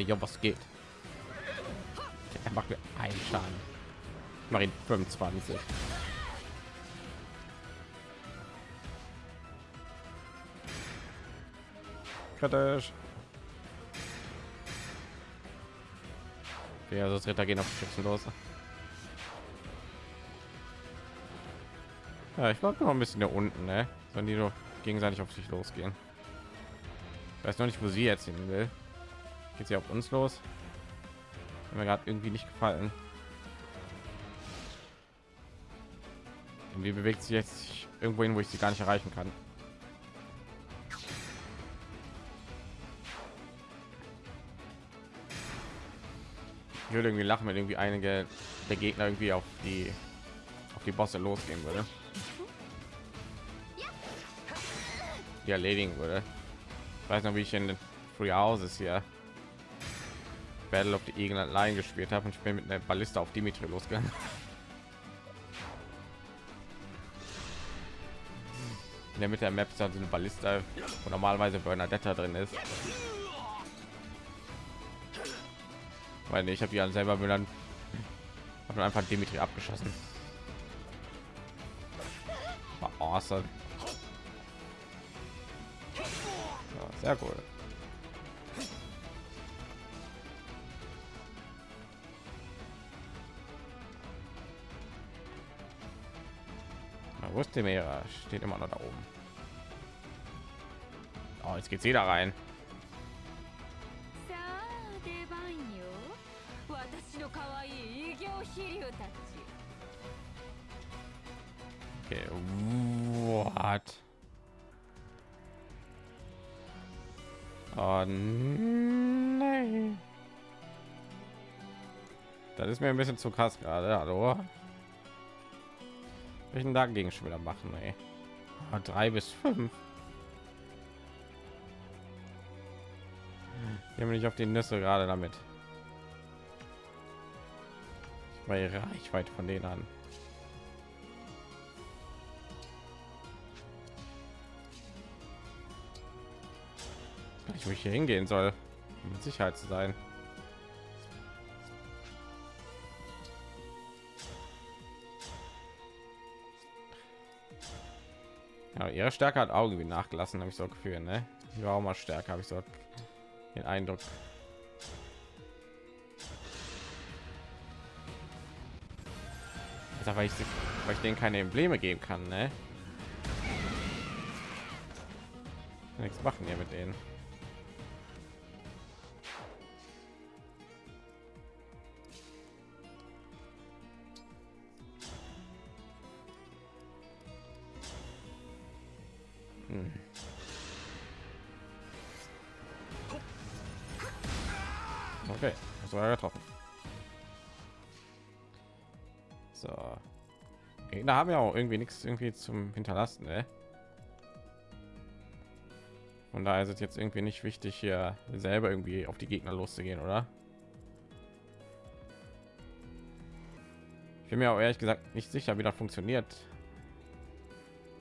ja, was geht? Er macht mir einen Schaden. Ihn 25. Kritisch. Ja, das Ritter gehen auf die Schützen los. Ja, ich glaube noch ein bisschen da unten, ne? Sollen die doch gegenseitig auf sich losgehen. Ich weiß noch nicht, wo sie jetzt hin will. Geht sie auf uns los? Mir gerade irgendwie nicht gefallen. Irgendwie bewegt sie jetzt irgendwo hin, wo ich sie gar nicht erreichen kann. Ich würde irgendwie lachen, wenn irgendwie einige der Gegner irgendwie auf die auf die Bosse losgehen würde. Die erledigen würde. Ich weiß noch, wie ich in den Free Houses hier Battle of the Eagle Line gespielt habe und ich bin mit einer Ballista auf Dimitri losgegangen. In der Mitte der Map ist halt so eine Ballista, wo normalerweise Bernadetta drin ist. Weil ich habe ja selber dann habe einfach Dimitri abgeschossen. War awesome. Ja, sehr cool. Temera steht immer noch da oben. Oh, jetzt geht's wieder rein. Okay, what? Oh, nein. Das ist mir ein bisschen zu krass gerade, hallo. Welchen dagegen schon wieder machen? Ey? Ah, drei bis fünf. Gehen wir nicht auf die Nüsse gerade damit. Bei Reichweite von denen an. Ich wo ich hier hingehen soll, um mit Sicherheit zu sein. Ja, ihre Stärke hat Auge wie nachgelassen, habe ich so Gefühl, ne? Die war auch mal stärker, habe ich so den Eindruck. Also, weil ich, weil ich denen keine Embleme geben kann, ne? Nichts machen hier mit denen. War getroffen. So. Da haben wir auch irgendwie nichts irgendwie zum Hinterlassen, ne? Von daher ist es jetzt irgendwie nicht wichtig, hier selber irgendwie auf die Gegner loszugehen, oder? Ich bin mir auch ehrlich gesagt nicht sicher, wie das funktioniert.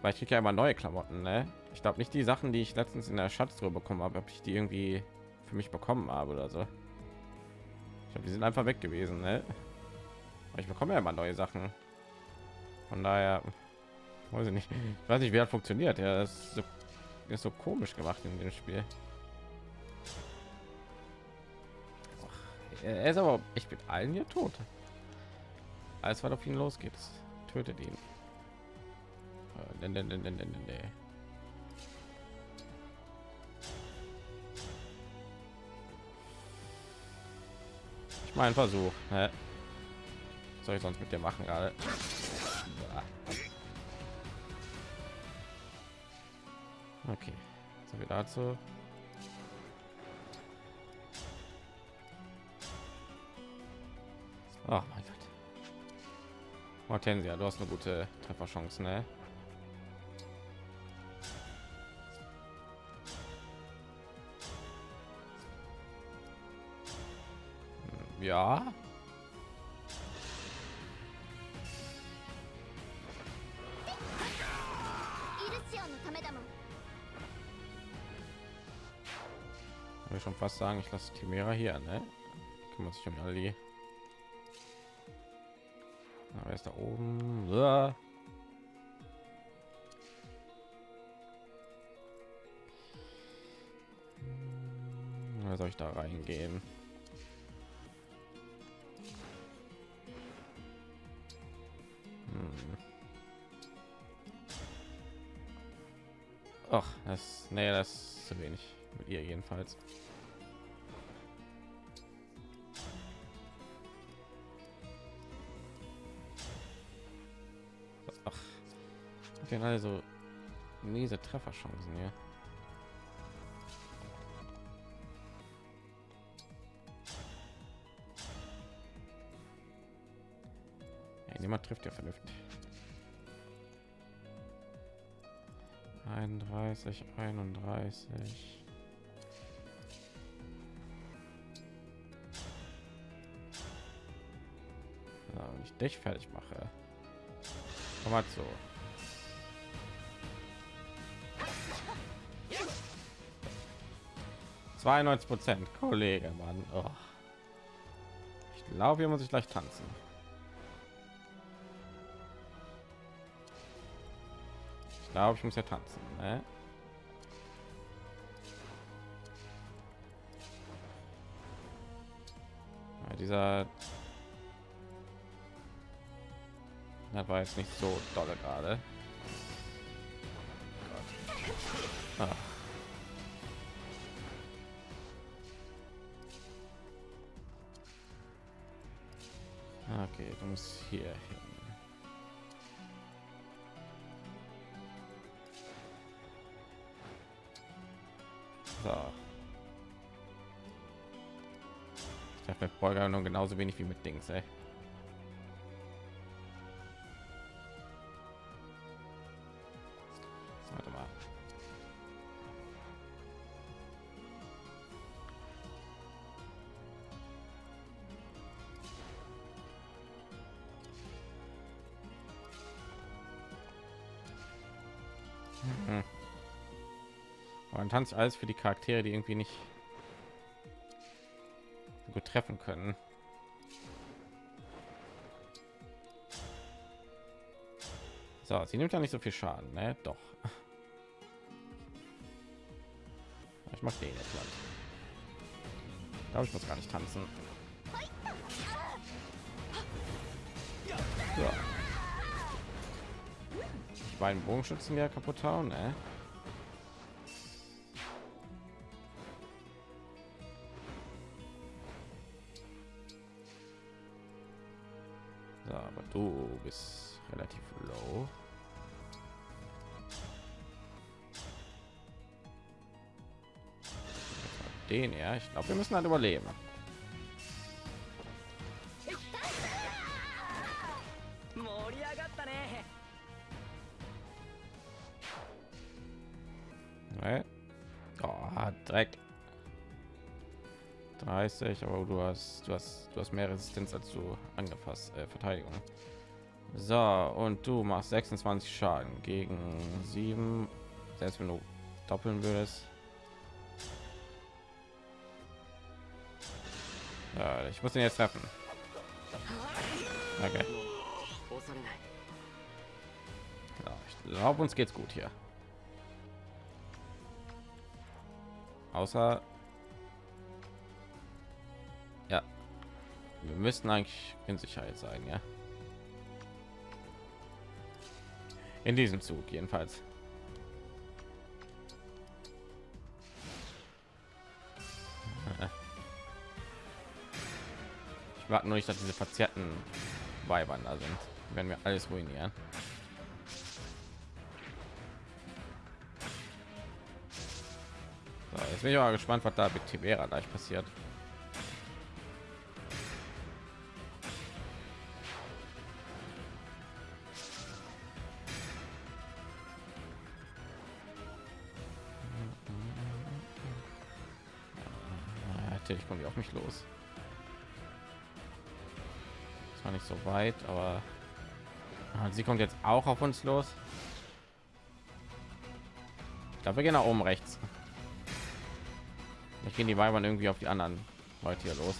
Weil ich kriege ja immer neue Klamotten, ne? Ich glaube nicht die Sachen, die ich letztens in der Schatztruhe bekommen habe, ob ich die irgendwie für mich bekommen habe oder so. Ich glaube, die sind einfach weg gewesen, ne? Aber ich bekomme ja immer neue Sachen. Von daher weiß ich nicht. Ich weiß nicht, wie das funktioniert. Ja, das ist so, ist so komisch gemacht in dem Spiel. Er ist aber ich bin allen hier tot. Alles was auf ihn losgeht, tötet ihn. Nee, nee, nee, nee, nee, nee. Mein Versuch. Hä? Was soll ich sonst mit dir machen gerade? Okay, so wir dazu. Oh mein Gott. Hortensia, du hast eine gute Trefferchance, ne? Ja. Ich will schon fast sagen, ich lasse Chimera hier, ne? Kümmert sich um Ali. Aber ah, ist da oben. Ja. Hm, soll ich da reingehen? Ach, das, nee, das ist zu wenig mit ihr jedenfalls. Ach, den also miese Trefferchancen hier. Niemand trifft ja vernünftig. 31, 31. Ja, wenn ich dich fertig mache. Komm mal so. Prozent, Kollege, Mann. Oh. Ich glaube, hier muss ich gleich tanzen. Glaube, ich muss ja tanzen. Ne? Ja, dieser das war jetzt nicht so dolle gerade. Ah. Okay, du musst hier hin. Habe mit Beuger genauso wenig wie mit Dings, ey. Warte mal. Mhm. Man tanzt alles für die Charaktere, die irgendwie nicht treffen können. So, sie nimmt ja nicht so viel Schaden, ne? Doch. Ich mag den jetzt lang. Ich glaube, ich muss gar nicht tanzen. So. Die beiden Bogenschützen ja kaputt hauen, ne? Den ja, ich glaube, wir müssen halt überleben. Oh, Dreck. 30, aber du hast du hast du hast mehr Resistenz als du angefasst äh, Verteidigung. So, und du machst 26 Schaden gegen 7, selbst wenn du doppeln würdest. Ich muss ihn jetzt treffen. Okay. Ja, ich glaube, uns geht's gut hier. Außer ja, wir müssen eigentlich in Sicherheit sein, ja. In diesem Zug jedenfalls. Ich warte nur nicht, dass diese verzerrten Weibern da sind. Wenn wir alles ruinieren. So, jetzt bin ich aber gespannt, was da mit Tibera gleich passiert. Natürlich kommen die auf mich los. War nicht so weit, aber sie kommt jetzt auch auf uns los. Ich glaube, wir gehen nach oben rechts. Ich gehen die Weibern irgendwie auf die anderen Leute hier los.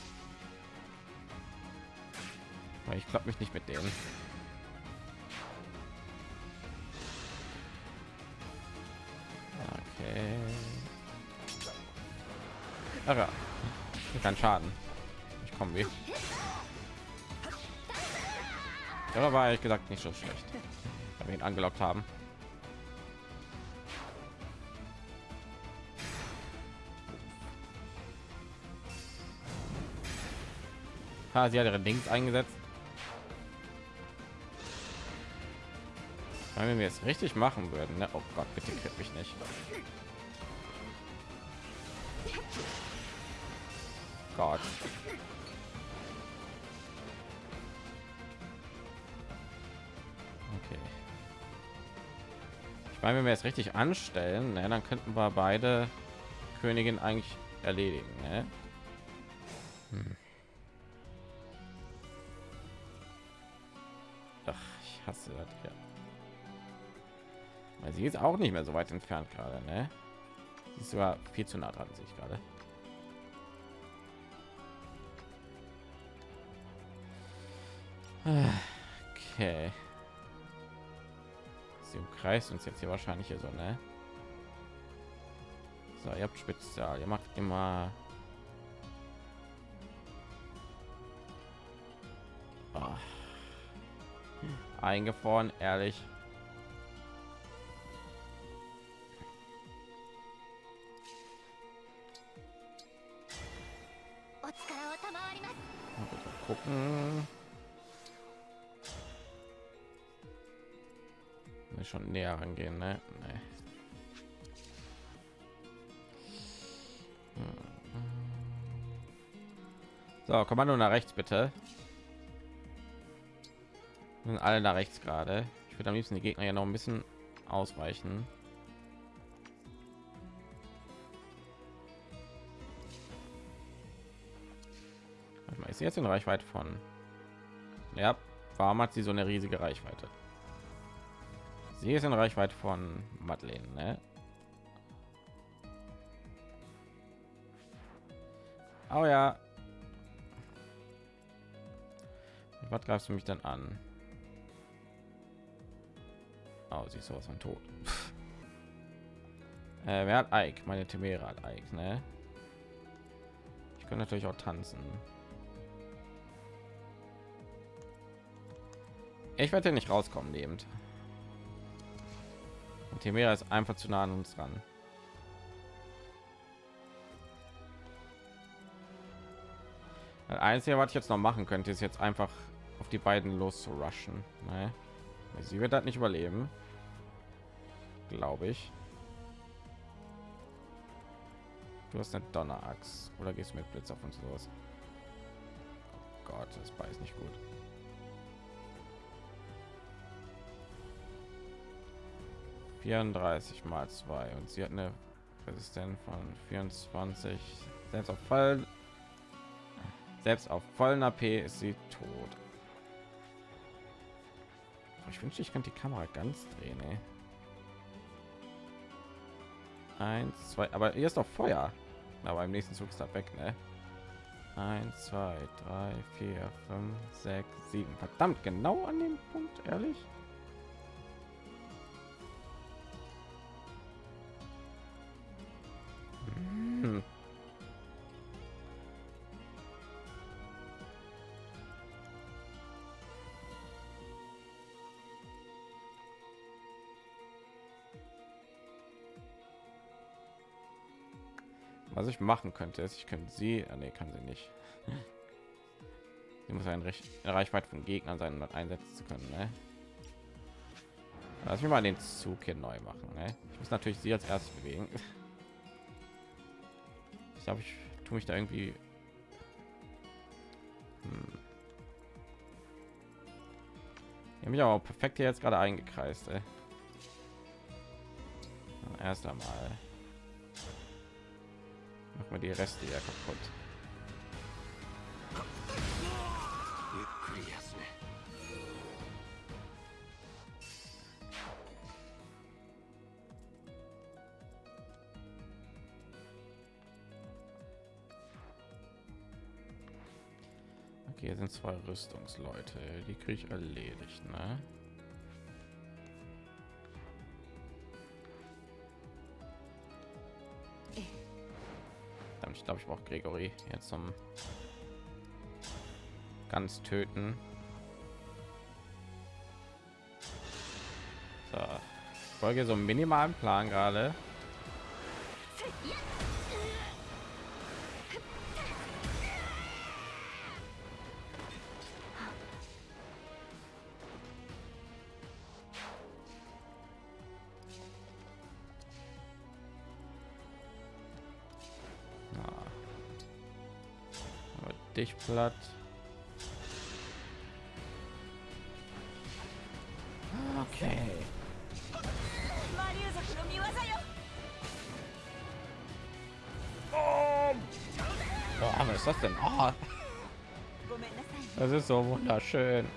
Weil ich glaube mich nicht mit denen. Okay. Ach ja. Kein Schaden. Ich komme weh. Ja, war ehrlich gesagt nicht so schlecht. Wenn wir ihn angelockt haben. Ha, sie hat ihre Dings eingesetzt. Wenn wir es richtig machen würden, ne? Oh Gott, bitte krieg mich nicht. Gott. Meine, wenn wir es richtig anstellen, ne, dann könnten wir beide Königin eigentlich erledigen. Ne? Hm. Ach, ich hasse das ja. Weil sie ist auch nicht mehr so weit entfernt gerade, ne? Sie ist sogar viel zu nah dran, sehe ich gerade. Okay. Sie umkreist uns jetzt hier wahrscheinlich hier so, ne? So, ihr habt Spezial, ihr macht immer oh. eingefroren, ehrlich. Schon näher rangehen, ne? Nee. So, Kommando nach rechts bitte. Sind alle nach rechts gerade. Ich würde am liebsten die Gegner ja noch ein bisschen ausweichen. Ist jetzt in Reichweite von? Ja, warum hat sie so eine riesige Reichweite? Sie ist in Reichweite von Madeleine, ne? Oh ja. Was greifst du mich dann an? Oh, sie ist sowas von tot. äh, wer hat Ike? Meine Timera hat Ike, ne? Ich kann natürlich auch tanzen. Ich werde nicht rauskommen lebend. Und Timera ist einfach zu nah an uns dran. Das Einzige, was ich jetzt noch machen könnte, ist jetzt einfach auf die beiden los zu rushen. Ne? Sie wird das nicht überleben, glaube ich. Du hast eine Donnerachs oder gehst mit Blitz auf uns los? Oh Gott, das beißt nicht gut. 34 mal 2 und sie hat eine Resistenz von 24 selbst auf Fall selbst auf vollen AP ist sie tot. Ich wünschte, ich könnte die Kamera ganz drehen. Ey. Eins, zwei, aber hier ist doch Feuer. Aber im nächsten Zug ist das weg, ne? Eins, zwei, drei, vier, fünf, sechs, sieben. Verdammt, genau an dem Punkt, ehrlich. Was ich machen könnte, ist, ich könnte sie, ah, nee, kann sie nicht. Sie muss ein Recht, Reichweite von Gegnern sein, um einsetzen zu können. Ne? Lass mich mal den Zug hier neu machen. Ne? Ich muss natürlich sie als erstes bewegen. Ich glaube, ich tue mich da irgendwie. Hm. Ich mich aber perfekt hier jetzt gerade eingekreist. Ey. Erst einmal mach mal die Reste ja kaputt. Okay, hier sind zwei Rüstungsleute, die kriege ich erledigt, ne? Gregory jetzt zum ganz töten. So, folge so minimalen Plan gerade. dich platt. Okay. Oh, was ist das denn? Oh. Das ist so wunderschön.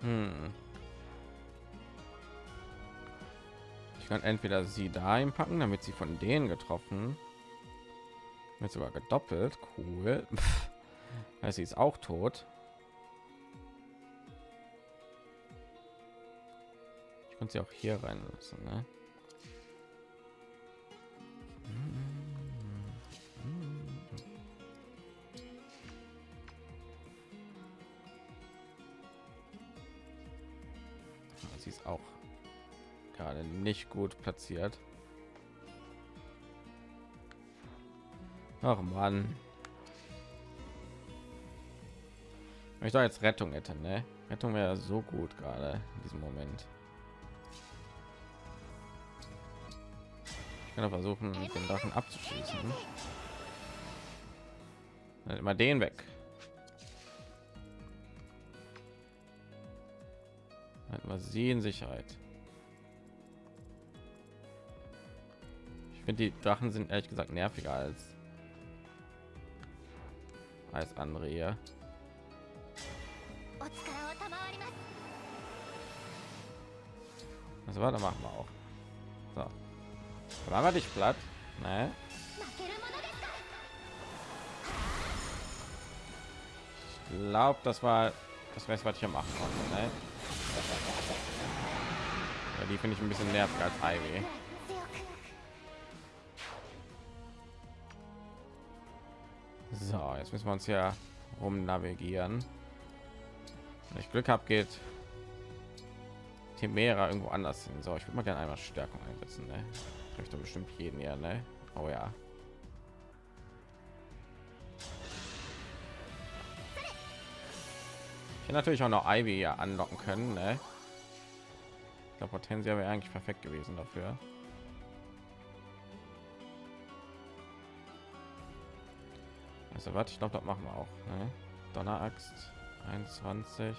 Hm. Ich kann entweder sie dahin packen, damit sie von denen getroffen wird sogar gedoppelt. Cool. heißt, sie ist auch tot. Ich konnte sie auch hier rein lassen, ne? Gut platziert. Ach man. Wenn ich da jetzt Rettung hätte, ne? Rettung wäre so gut gerade in diesem Moment. Ich kann versuchen, den Drachen abzuschließen. Dann immer den weg. Sie in Sicherheit. finde die Drachen sind ehrlich gesagt nerviger als als andere hier. Also warte, machen wir auch. So. Machen wir dich platt. Ne? Ich glaube, das war das weiß, was ich hier machen konnte. Ne? Ja, die finde ich ein bisschen nervig als Highway. So, jetzt müssen wir uns ja rum navigieren. Wenn ich Glück habe, geht Timera irgendwo anders hin. So, ich würde mal gerne einmal Stärkung einsetzen. Ne? Trifft doch bestimmt jeden hier, ne? Oh ja. Ich natürlich auch noch Ivy hier anlocken können, ne? Glaube, Potentia wäre eigentlich perfekt gewesen dafür. Also was? Ich glaube, das machen wir auch. Ne? Donneraxt 21.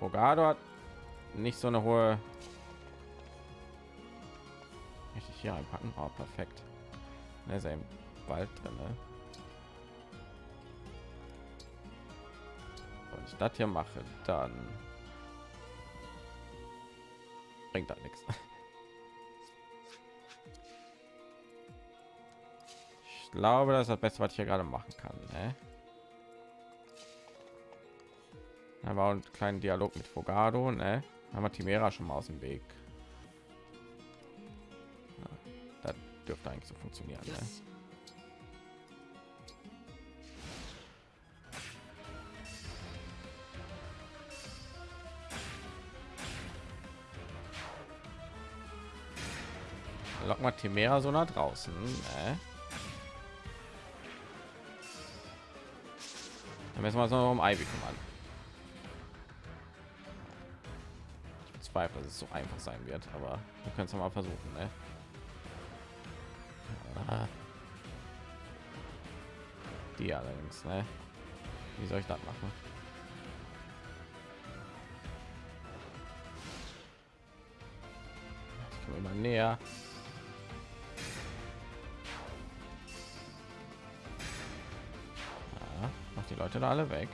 Fogado hat nicht so eine hohe. Ich hier einpacken? Oh, perfekt. Ne, ist er im drin. Ne? Wenn ich das hier mache, dann bringt das nichts. glaube, das ist das Beste, was ich hier gerade machen kann. Ne? Da war ein kleinen Dialog mit Fogado, ne? Haben wir Timera schon mal aus dem Weg. Ja, das dürfte eigentlich so funktionieren. Ne? Lock mal Timera so nach draußen. Ne? Müssen wir uns noch um Ivy kümmern. Ich bezweifle, dass es so einfach sein wird, aber wir können es mal versuchen. Ne? Ah. Die allerdings, ne? Wie soll ich das machen? Ich komme immer näher. die Leute da alle weg.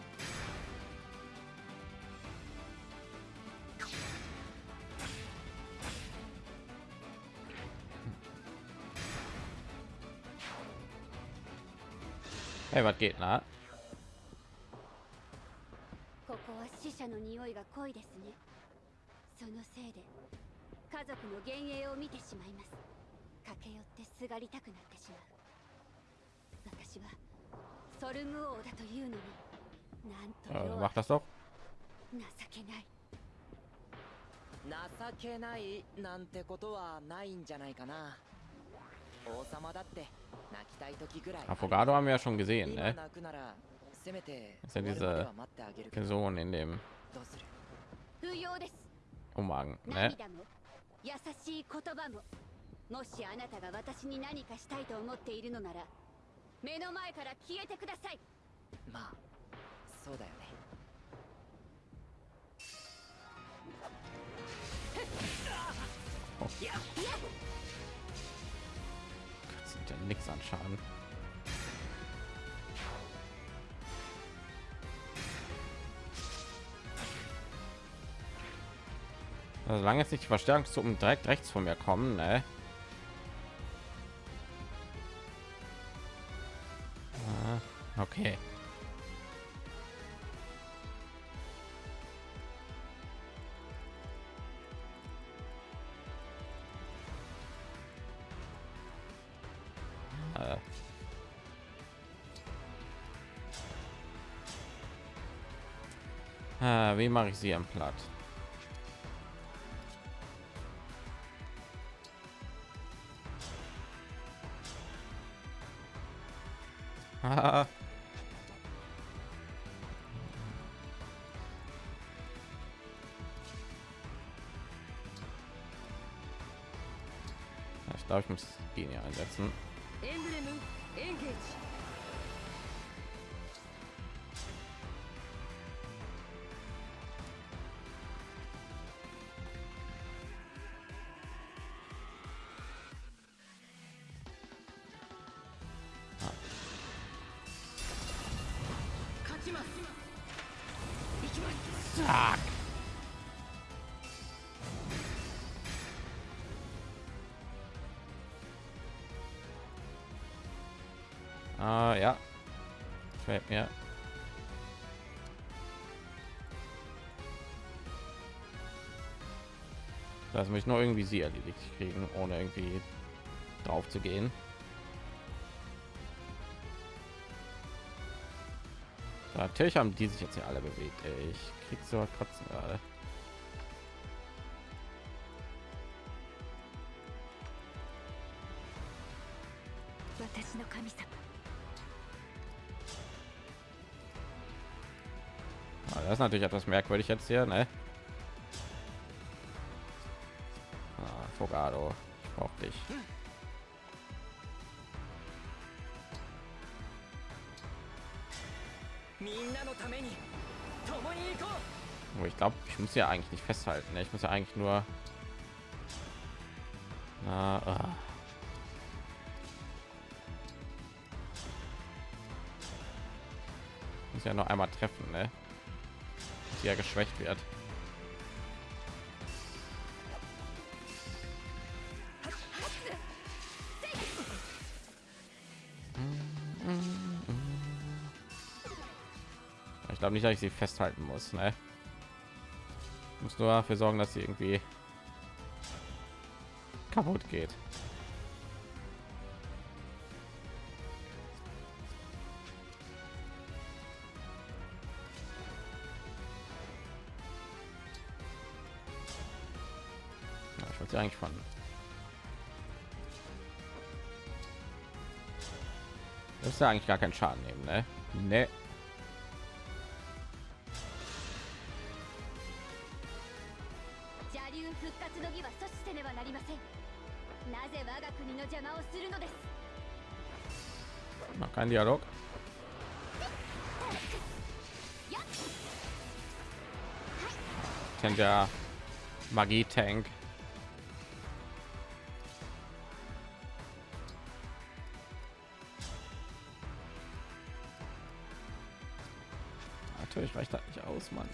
Hey, was geht, na? ここは死者の匂いが濃いですねそのせいで家族の幻影を見てしまいます駆け寄ってすがりたくなってしまう私は Äh, 弱 mach das doch. 情けない。情けないなんてことはないんじゃないかな。王様だって泣きたい時ぐらい。Afogado haben wir ja schon gesehen, 今 ne? 泣くならせめて Das ist ja diese Person in dem ど。うする？不要です。Umhang, ne? 涙も優しい言葉も。もしあなたが私に何かしたいと思っているのなら目の前から消えてくださいまあそうだよね Das sind ja nichts an Schaden. Also solange jetzt nicht die Verstärkungstruppen direkt rechts von mir kommen, ne? Wie mache ich sie am Platt? Ich glaube, ich muss Genie einsetzen. Also mich nur irgendwie sie erledigt kriegen, ohne irgendwie drauf zu gehen. Natürlich haben die sich jetzt hier alle bewegt. Ey. Ich krieg so kotzen gerade. Ah, das ist natürlich etwas merkwürdig jetzt hier, ne? Ich glaube, ich muss ja eigentlich nicht festhalten. Ne? Ich muss ja eigentlich nur. Na, ah. Muss ja noch einmal treffen, ne? Dass ja geschwächt wird. Glaube nicht, dass ich sie festhalten muss, ne? Ich muss nur dafür sorgen, dass sie irgendwie kaputt geht. Ja, ich wollte eigentlich von das ist ja eigentlich gar keinen Schaden nehmen, ne? Ne. Kein Dialog. Kennt der Magie-Tank. natürlich reicht das nicht aus, Mann.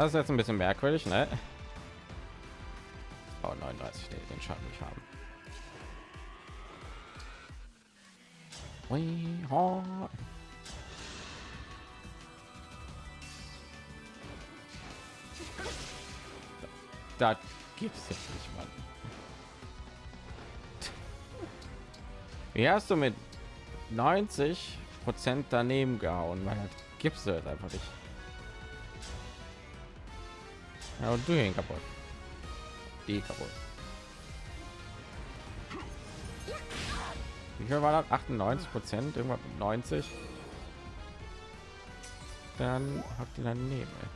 Das ist jetzt ein bisschen merkwürdig, ne? Oh, 39, nee, den Schaden nicht haben. Da gibt's jetzt nicht, Mann. Wie hast du mit 90 Prozent daneben gehauen? Das gibt's halt einfach nicht. Ja, und du ihn kaputt. Die kaputt. Wie viel war das? 98 Prozent, irgendwas mit 90. Dann habt ihr daneben. Ey.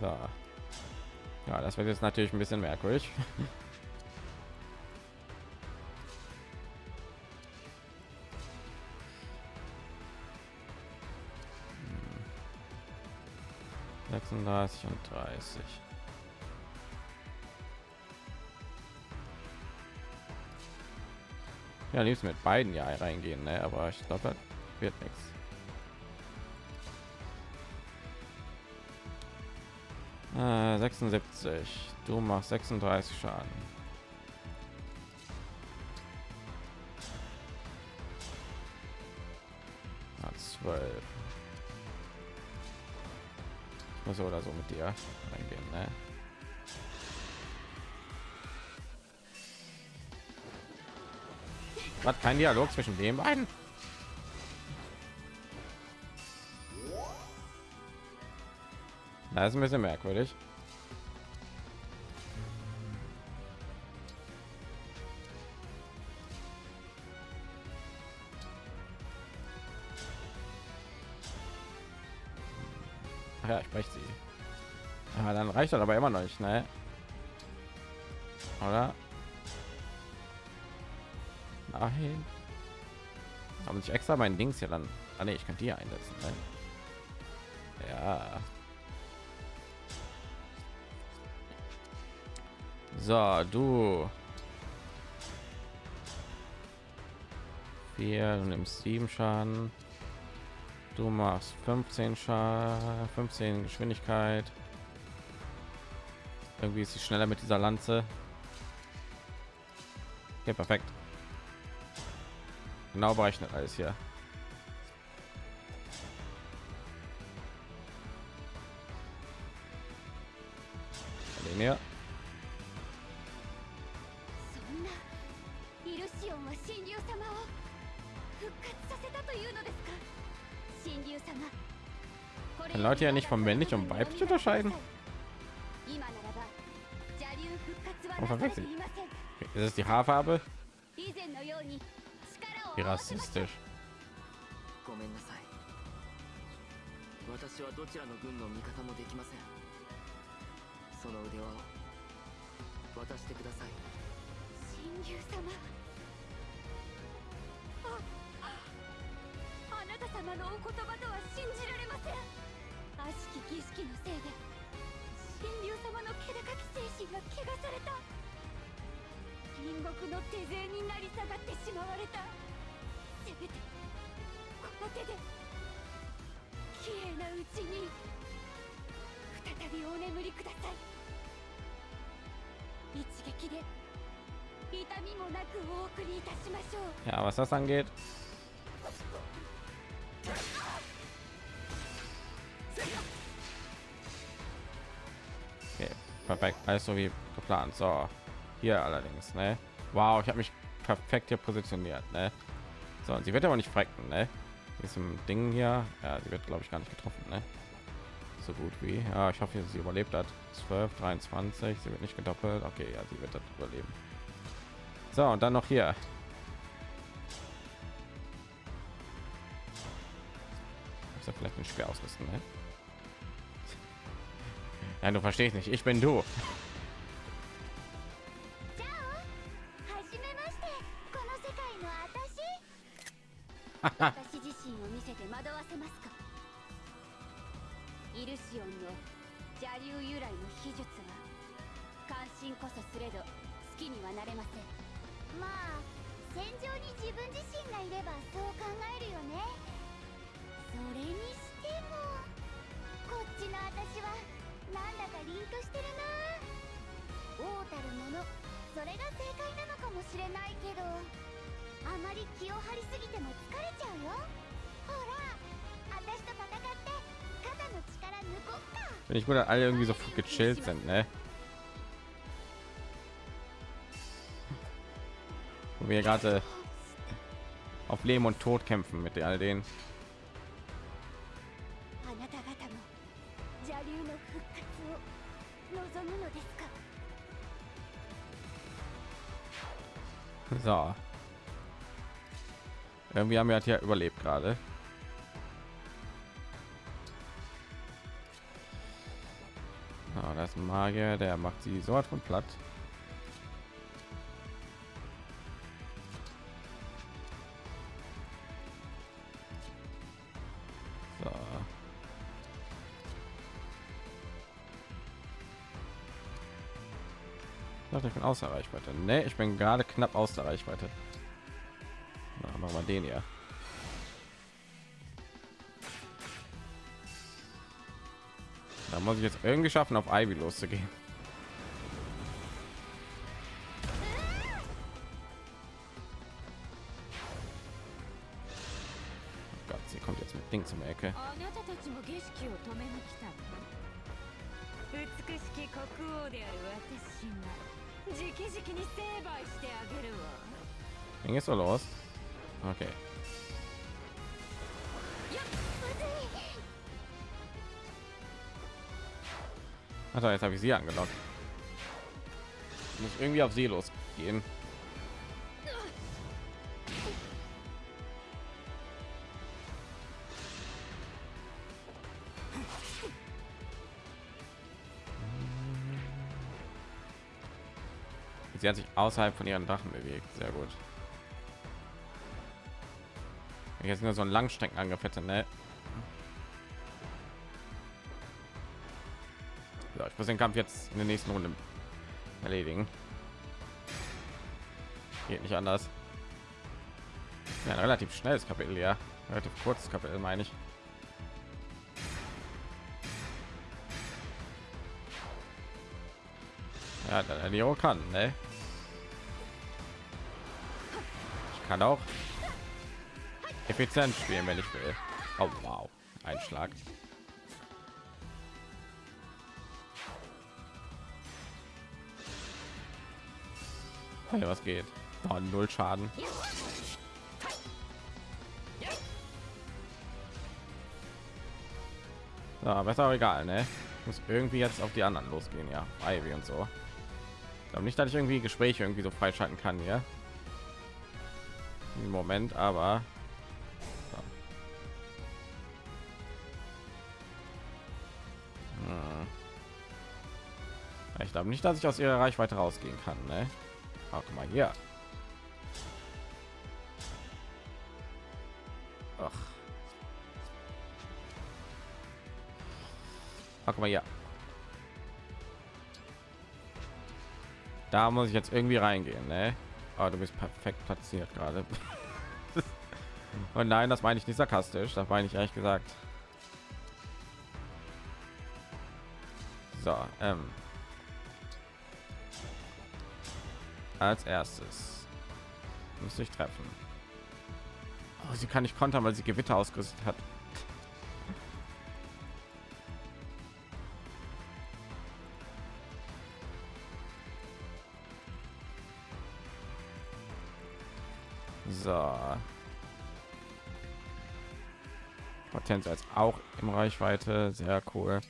So. Ja, das wird jetzt natürlich ein bisschen merkwürdig. 36 und 30. Ja, liebst mit beiden ja reingehen, ne? aber ich glaube, das wird nichts. Äh, 76. Du machst 36 Schaden. So oder so mit dir reingehen, ne? Was kein Dialog zwischen den beiden? Das ist ein bisschen merkwürdig. Reicht das aber immer noch nicht, ne? Oder? Nein. Aber nicht extra mein Dings hier dann. Ah, nee, ich kann die einsetzen. Ne? Ja. So, du. Vier, du nimmst sieben Schaden. Du machst 15 Schaden, 15 Geschwindigkeit. Irgendwie ist sie schneller mit dieser Lanze. Okay, perfekt. Genau berechnet alles hier. Leute ja nicht von männlich und weiblich unterscheiden? Ist es die Haarfarbe? Wie rassistisch. ごめんなさい私はどちらの軍の味方もできませんその腕輪を渡してください神竜様ああなた様のお言葉とは信じられません悪しき儀式のせいで神竜様の気高き精神が汚された。隣国の手勢になり下がってしまわれた。せめてこの手で綺麗なうちに再びお眠りください。一撃で痛みもなくお送りいたしましょう。Ja, was das angeht. Perfekt. Alles so wie geplant. So, hier allerdings, ne? Wow, ich habe mich perfekt hier positioniert, ne? So, sie wird aber nicht frecken, ne? Diesem Ding hier, ja, sie wird glaube ich gar nicht getroffen, ne? So gut wie. Ja, ich hoffe, sie überlebt hat. 12, 23, sie wird nicht gedoppelt. Okay, ja, sie wird das überleben. So, und dann noch hier. Muss ja vielleicht ein Speer ausrüsten, ne? Ja, du verstehst nicht. Ich bin du. こっちの私はなんだか凛としてるな王たるものそれが正解なのかもしれないけどあまり気を張りすぎても疲れちゃうよほら私と戦って肩の力抜こっか Wenn ich gut, alle irgendwie so gechillt sind, ne? Wo wir gerade auf Leben und Tod kämpfen mit all denen. So. Irgendwie haben wir halt hier überlebt gerade. Ah, das ist ein Magier, der macht sie so von platt. bin außer Reichweite. Ne, ich bin gerade knapp aus der Reichweite. Na, machen wir den hier. Da muss ich jetzt irgendwie schaffen, auf Ivy loszugehen. Oh Gott, sie kommt jetzt mit Ding zum Ecke. あなたたちも儀式を止めに来たの美しき国王である私が Ging es so los? Okay. Also jetzt habe ich sie angelockt. Ich muss irgendwie auf sie losgehen. Außerhalb von ihren Drachen bewegt. Sehr gut. Jetzt nur so ein Langstreckenangriff hätte, ne? Ja, ich muss den Kampf jetzt in der nächsten Runde erledigen. Geht nicht anders. Ja, ein relativ schnelles Kapitel, ja. Relativ kurzes Kapitel, meine ich. Ja, der Leo kann, ne? Kann auch effizient spielen, wenn ich will. Oh, wow. Ein Schlag. Hey, was geht? Oh, null Schaden. Besser aber egal, ne? Muss irgendwie jetzt auf die anderen losgehen, ja. Ivy und so. Ich glaube nicht, dass ich irgendwie Gespräche irgendwie so freischalten kann, ja. Im Moment, aber. Ich glaube nicht, dass ich aus ihrer Reichweite rausgehen kann. Ne? Ach, mal hier. Ach. Ach, mal hier. Da muss ich jetzt irgendwie reingehen, ne? Oh, du bist perfekt platziert gerade. Und nein, das meine ich nicht sarkastisch, das meine ich ehrlich gesagt. So, ähm. Als erstes müsste ich treffen. Oh, sie kann nicht kontern, weil sie Gewitter ausgerüstet hat. Tänzer ist auch im Reichweite. Sehr cool.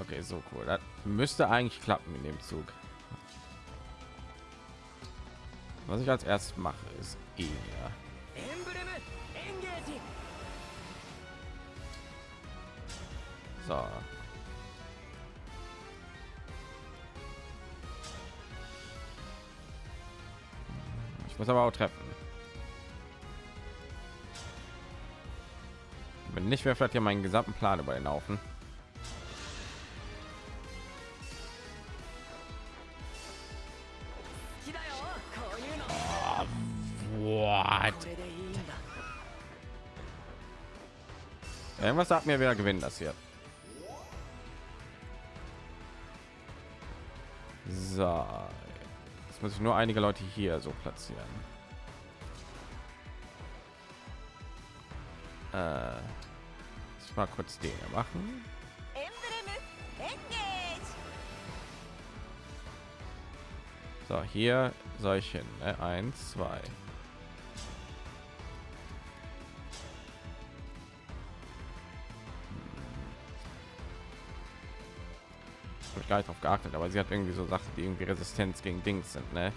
Okay, so cool. Das müsste eigentlich klappen in dem Zug. Was ich als erstes mache, ist eher. So. Muss aber auch treffen. Wenn nicht, wäre vielleicht ja meinen gesamten Plan über den Haufen. What? Irgendwas sagt mir, wer gewinnen das hier. So, Jetzt muss ich nur einige Leute hier so platzieren. Äh, ich mal kurz den machen. So, hier soll solchen. Ne? Eins, zwei. Gar nicht drauf geachtet, aber sie hat irgendwie so Sachen, die irgendwie Resistenz gegen Dings sind, ne?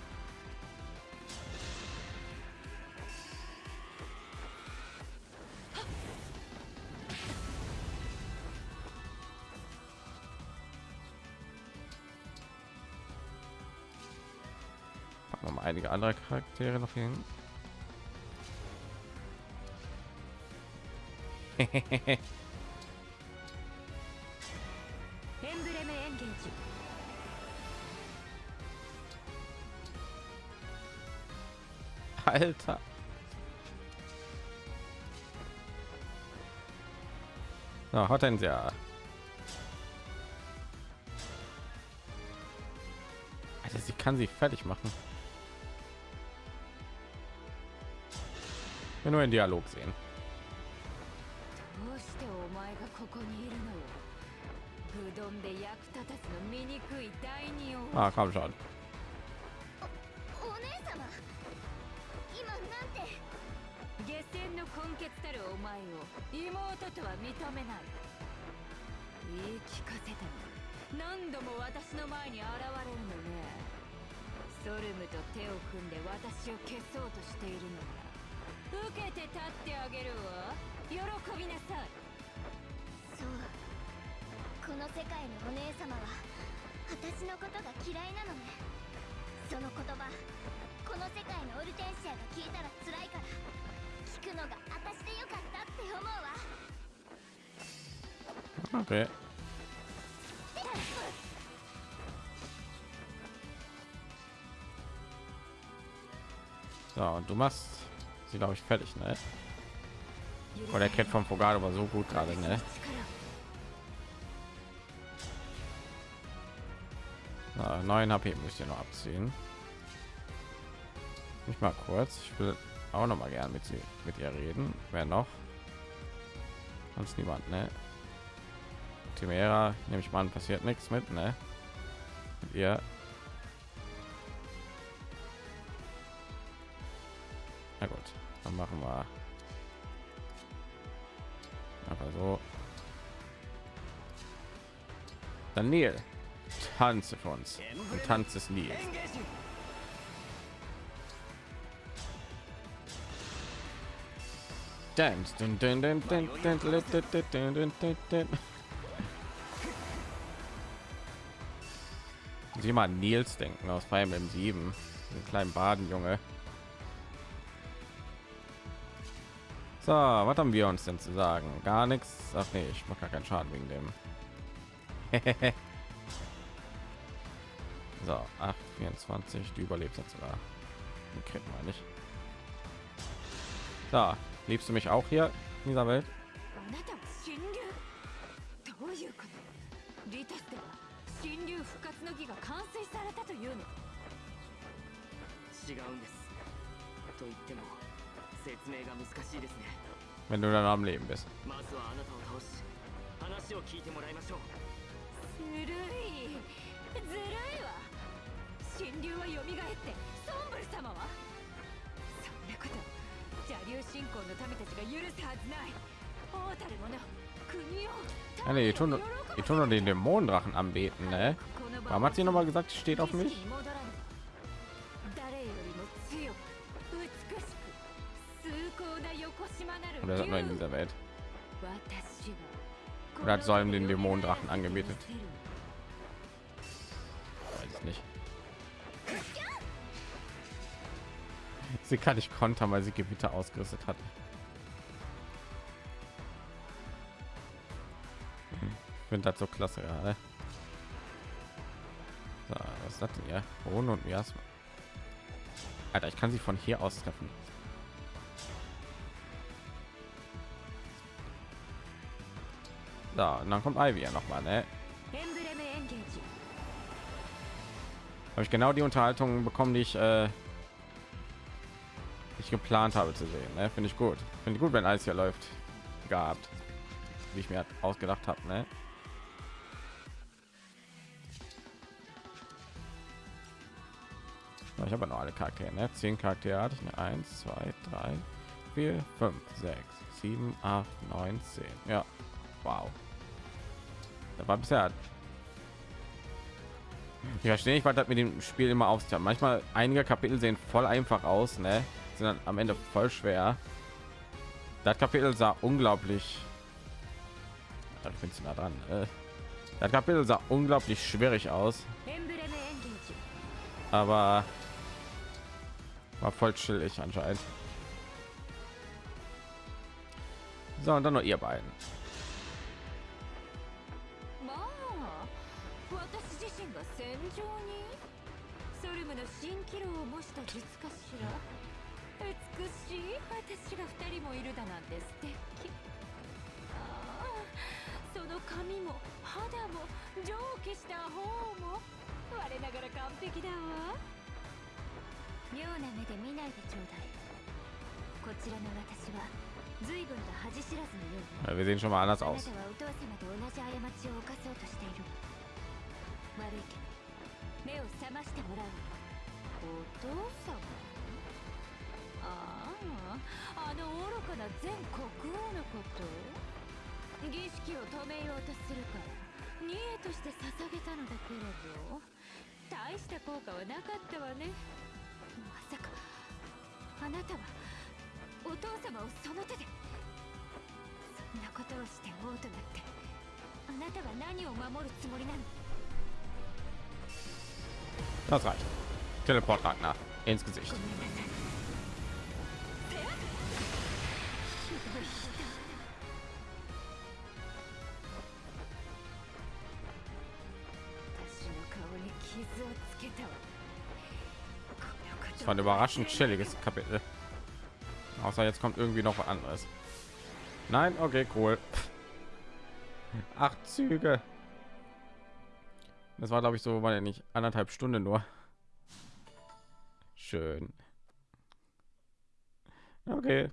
Einige andere Charaktere noch hin. Alter. So, Hortensia. Alter, sie kann sie fertig machen. Wir nur in Dialog sehen. どう。してお前がここにいるのようどんで役立たずの醜い第二王 Ah, komm schon. お姉様。今なんて。下船の根血たるお前を妹とは認めない。言い聞かせたの。何度も私の前に現れるのね。ソルムと手を組んで私を消そうとしているのな受けて立ってあげるわ。喜びなさいこの世界のお姉様は私のことが嫌いなのねその言葉この世界のオルテンシアが聞いたら辛いから聞くのが私でよかったって思うわ Okay. So, und du machst sie, glaube ich, fertig, ne? Oh, der Cat vom Fogado war so gut gerade, ne? So, 9 HP müsst ihr noch abziehen. Nicht mal kurz. Ich will auch noch mal gern mit sie mit ihr reden. Wer noch? Sonst niemand, ne? Timera, nehme ich mal an, passiert nichts mit, ne? Mit ihr. Na gut, dann machen wir aber so. Dann Neil, tanze für uns und tanzt es nie dance dun, dun, dun, dun, dun, dun, dun, dun, dun, dun. Sie mal Nils denken aus Fire Emblem 7, den kleinen Badenjunge. So, was haben wir uns denn zu sagen? Gar nichts. Ach nee, ich mache gar keinen Schaden wegen dem. So, 8, 24, die überlebt jetzt sogar. Kennt meine ich. Da, liebst du mich auch hier in dieser Welt? Wenn du dann am Leben bist. ずるいわ神竜は蘇ってソンブル様はそんなこと邪竜信仰の民たちが許すはずない王たる者国を Ja, nee, die tun, die tun nur den Dämonendrachen anbeten, ne? Warum hat sie noch mal gesagt, sie steht auf mich? 誰よりも強く美しく崇高な横島なる Oder ist das nur in 竜 dieser Welt? 私は Oder hat Solm den Dämonendrachen angebetet? sie kann ich kontern weil sie gewitter ausgerüstet hat. Hm, ich finde das so klasse ja, so, was ist das ja ohne und mir Alter, ich kann sie von hier aus treffen. So, und dann kommt Ivy ja noch mal ne? habe ich genau die Unterhaltung bekommen, die ich äh, geplant habe zu sehen. Ne? Finde ich gut. Finde ich gut, wenn alles hier läuft. Gehabt, wie ich mir ausgedacht habe. Ne? Ich habe noch alle Charaktere. Ne? Zehn Charaktere hatte ich. Ne? Eins, zwei, drei, vier, fünf, sechs, sieben, acht, neun, zehn. Ja, wow. Da war bisher ich verstehe nicht, was das mit dem Spiel immer auf sich hat. Manchmal einige Kapitel sehen voll einfach aus, ne? sind dann am Ende voll schwer. Das Kapitel sah unglaublich. Da findest du nah dran. Äh. Das Kapitel sah unglaublich schwierig aus, aber war voll chillig anscheinend. So und dann noch ihr beiden. Hm. 美しい私が二人もいるだなんて素敵。ああその髪も肌も蒸気した方も。我ながら完璧だわ。妙な目で見ないでちょうだい。こちらの私は随分と恥知らずのようね Ja, Wir sehen schon mal anders あな.たはお父様と同じ過ちを犯そうとしている。悪いけど目を覚ましてもらう。お父様？あああの愚かな前国王のこと？儀式を止めようとするから。贄として捧げたのだけれど。大した効果はなかったわね。まさかあなたはお父様をその手で。そんなことをして王となってあなたは何を守るつもりなの？Das reicht. Teleport Ragnar ins Gesicht. Das war ein überraschend chilliges Kapitel. Außer jetzt kommt irgendwie noch was anderes. Nein, okay, cool. Acht Züge. Das war, glaube ich, so, war ja nicht anderthalb Stunden nur. Schön. Okay.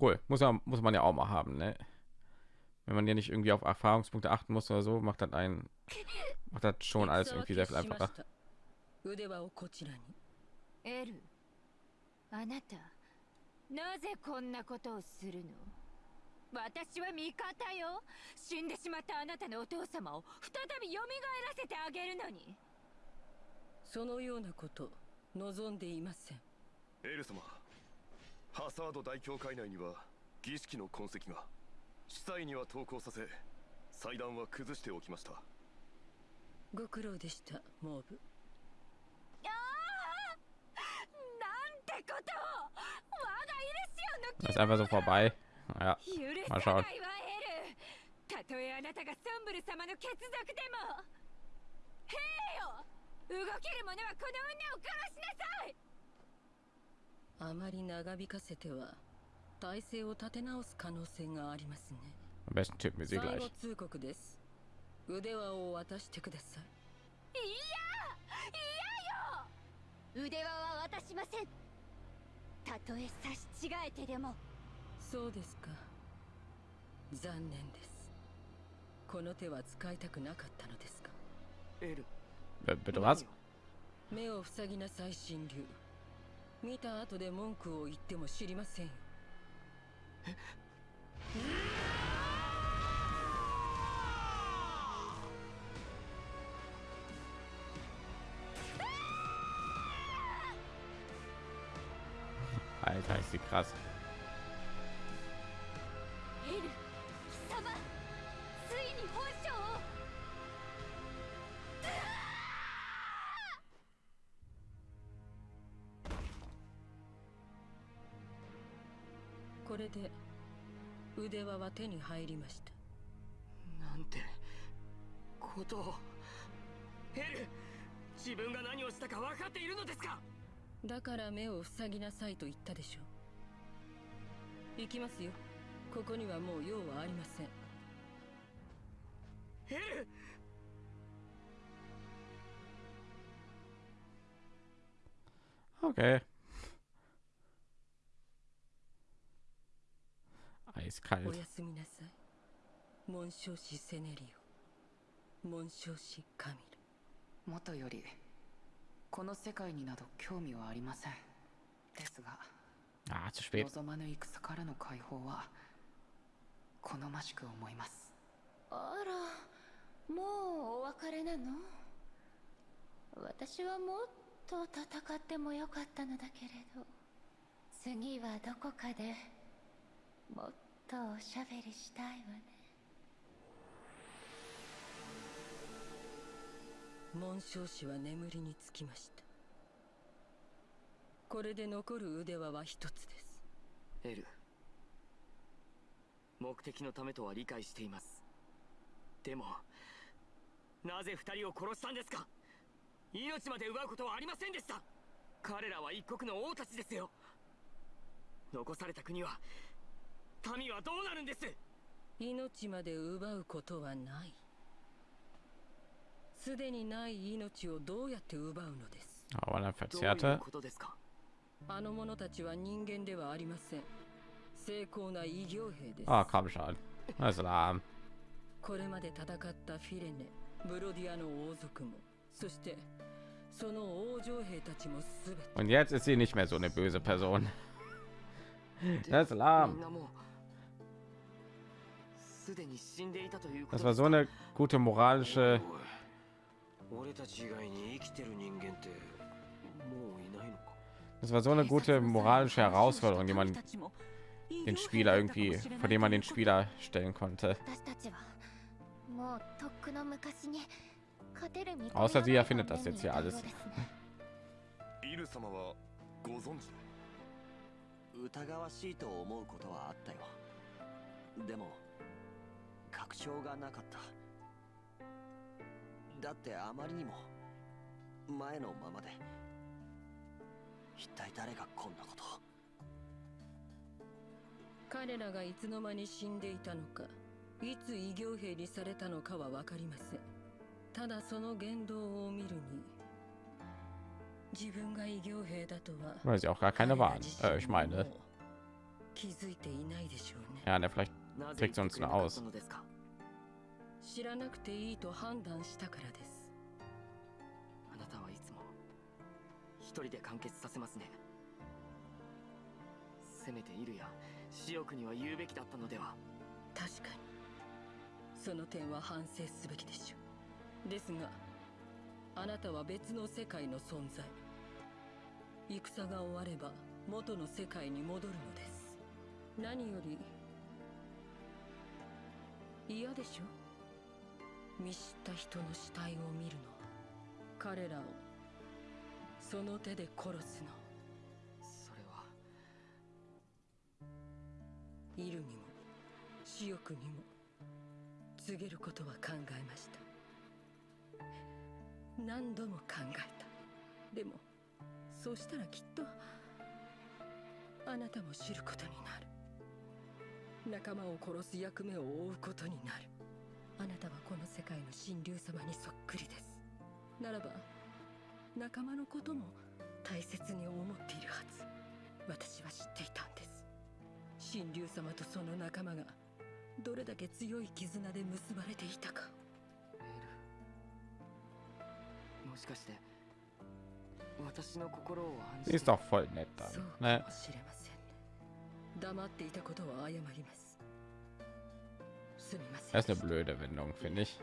Cool. Muss ja, muss man ja auch mal haben, ne? Wenn man ja nicht irgendwie auf Erfahrungspunkte achten muss oder so, macht das ein, macht das schon alles irgendwie sehr viel einfacher. 腕輪をこちらにエルあなたなぜこんなことをするの私は味方よ死んでしまったあなたのお父様を再び蘇らせてあげるのにそのようなこと望んでいませんエル様ハサード大教会内には儀式の痕跡が司祭には投稿させ祭壇は崩しておきましたご苦労でしたモーブ。なんてことを。我がイレシオンの Das ist einfach so vorbei. Ja, 許まあさないわエル。たとえあなたがソンブル様の血族でも。兵よ動ける者はこの女を殺しなさい。あまり長引かせては体勢を立て直す可能性がありますね。Am besten tippen wir sie 最 gleich. 後通告です腕輪を渡してください。腕輪は渡しません。たとえ差し違えてでも。そうですか。残念です。この手は使いたくなかったのですか？エル。Äh, Bitte was? 目を塞ぎなさい神竜見た後で文句を言っても知りません。よ Alter, ist die krass. これで腕輪は手に入りました。なんてことを。ヘル自分が何をしたか分かっているのですか？だから目を塞ぎなさいと言ったでしょう。行きますよ。ここにはもう用はありません。ヘル Okay. お Eiskalt. やすみなさい。紋章師セネリオ。紋章師カミル。もとよりこの世界になど興味はありません。ですが Ah, zu spät. 望まぬ戦からの解放は好ましく思います。あらもうお別れなの？私はもっと戦ってもよかったのだけれど次はどこかでもっとおしゃべりしたいわね紋章師は眠りにつきました。これで残る腕輪は一つです。エル目的のためとは理解しています。でもなぜ二人を殺したんですか？命まで奪うことはありませんでした。彼らは一国の王たちですよ。残された国は民はどうなるんです？命まで奪うことはないすでにない命をどうやって奪うのです Aber eine どういう verzerrte. ことですかあの者たちは人間ではありません精巧な異形兵です Ah, komm schon. Das ist lahm. これまで戦ったフィレネブロディアの王族もそしてその王女兵たちもすべて Und jetzt ist sie nicht mehr so eine böse Person. で Das ist みん lahm. なもうすでに死んでいたというこ Das と war です so か eine gute moralische. Das war so eine gute moralische Herausforderung, die man den Spieler irgendwie, vor dem man den Spieler stellen konnte. 私たちはもうとっくの昔に勝てる見込み Außer の sie ない erfindet 場 das 面 jetzt に hier いたよう alles. ですねイル様はご存知で疑わしいと思うことはあったよでも確証がなかった だってあまりにも前のままで。一体誰がこんなことを。彼らがいつの間に死んでいたのかいつ異形兵にされたのかは分かりません。ただその言動を見るに自分が異形兵だとは Weil sie auch gar keine Äh, う気づいていないでしょうね。Ja, ne, vielleicht なぜ trägt sie uns nur aus. 知らなくていいと判断したからです。あなたはいつも一人で完結させますね。せめてイルやシオクには言うべきだったのでは。確かに。その点は反省すべきでしょう。ですがあなたは別の世界の存在。戦が終われば元の世界に戻るのです。何より嫌でしょ見知った人の死体を見るの。は彼らをその手で殺すの。それは。イルにも死翼にも告げることは考えました。何度も考えた。でもそうしたらきっとあなたも知ることになる。仲間を殺す役目を負うことになるあなたはこの世界の神竜様にそっくりです。ならば仲間のことも大切に思っているはず。私は知っていたんです。神竜様とその仲間がどれだけ強い絆で結ばれていたか。エル。もしかして私の心を案 Sie じ ist て doch voll nett そう dann. か Ne? もしれませんね。黙っていたことは謝ります。すみません Das ist eine blöde Wendung, finde ich.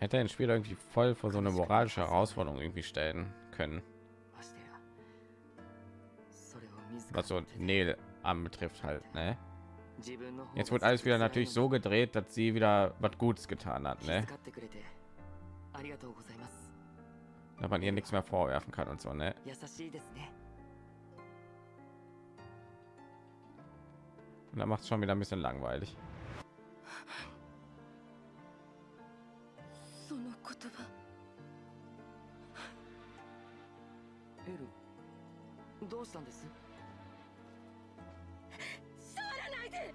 Hätte ein Spiel irgendwie voll vor so eine moralische Herausforderung irgendwie stellen können. Was so Nähe anbetrifft halt, ne? Jetzt wird alles wieder natürlich so gedreht, dass sie wieder was Gutes getan hat, ne? Dass man ihr nichts mehr vorwerfen kann und so, ne? 優しいですね Und dann macht es schon wieder ein bisschen langweilig. どうしたんです触らないでエ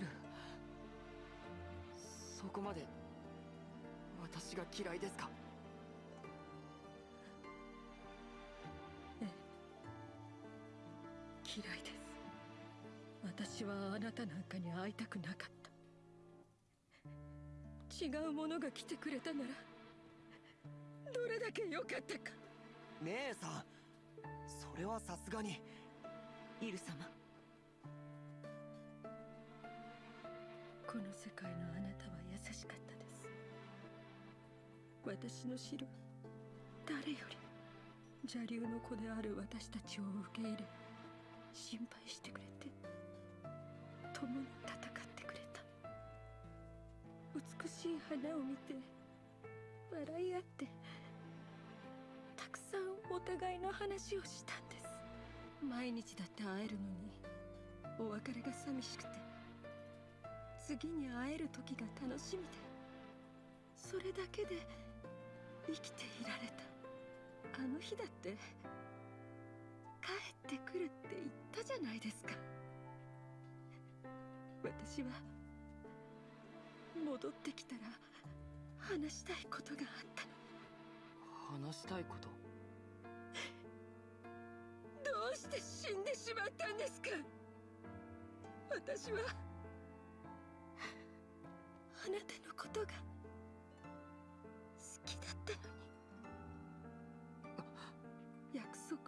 ルそこまで私が嫌いですか？嫌いです。私はあなたなんかに会いたくなかった。違うものが来てくれたならどれだけ良かったか。姉さんそれはさすがに。イル様。この世界のあなたは優しかった私の知る誰より邪竜の子である私たちを受け入れ心配してくれて共に戦ってくれた。美しい花を見て笑い合ってたくさんお互いの話をしたんです。毎日だって会えるのにお別れが寂しくて次に会える時が楽しみでそれだけで生きていられた。あの日だって帰ってくるって言ったじゃないですか。私は戻ってきたら話したいことがあったの。話したいこと？どうして死んでしまったんですか？私はあなたのことが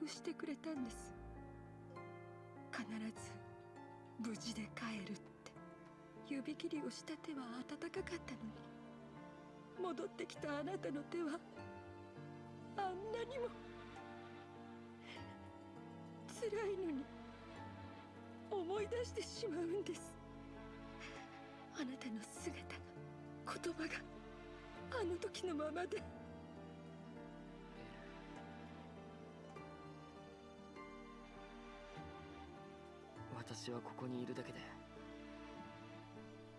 してくれたんです。必ず無事で帰るって。指切りをした手は温かかったのに。戻ってきたあなたの手はあんなにも辛いのに思い出してしまうんです。あなたの姿が言葉があの時のままで。私はここにいるだけで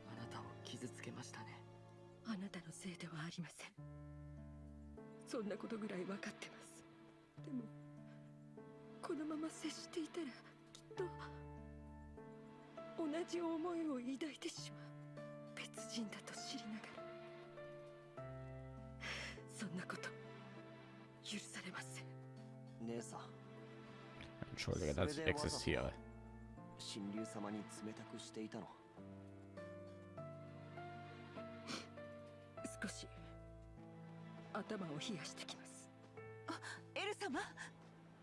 あなたを傷つけましたね。あなたのせいではありません。そんなことぐらい分かってます。でもこのまま接していたらきっと同じ思いを抱いてしまう。別人だと知りながら。そんなこと許されません。姉さん。Entschuldige, dass ich existiere. 神竜様に冷たくしていたの。少し頭を冷やしてきます。エル様？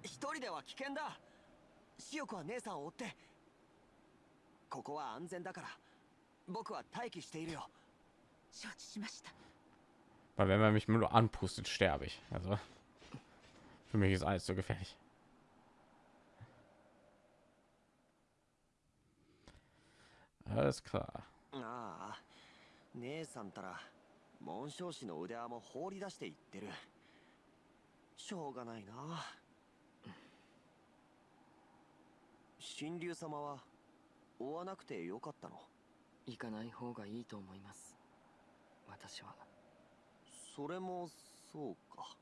一人では危険だ。シオ子は姉さんを追って。ここは安全だから。僕は待機しているよ。承知しました。Weil wenn man mich nur anpustet, sterbe ich. Also für mich ist alles so gefährlich. Alles klar. ああ姉さんたら紋章師の腕輪も放り出していってる。しょうがないな。神竜様は追わなくてよかったの？行かない方がいいと思います。私は。それもそうか。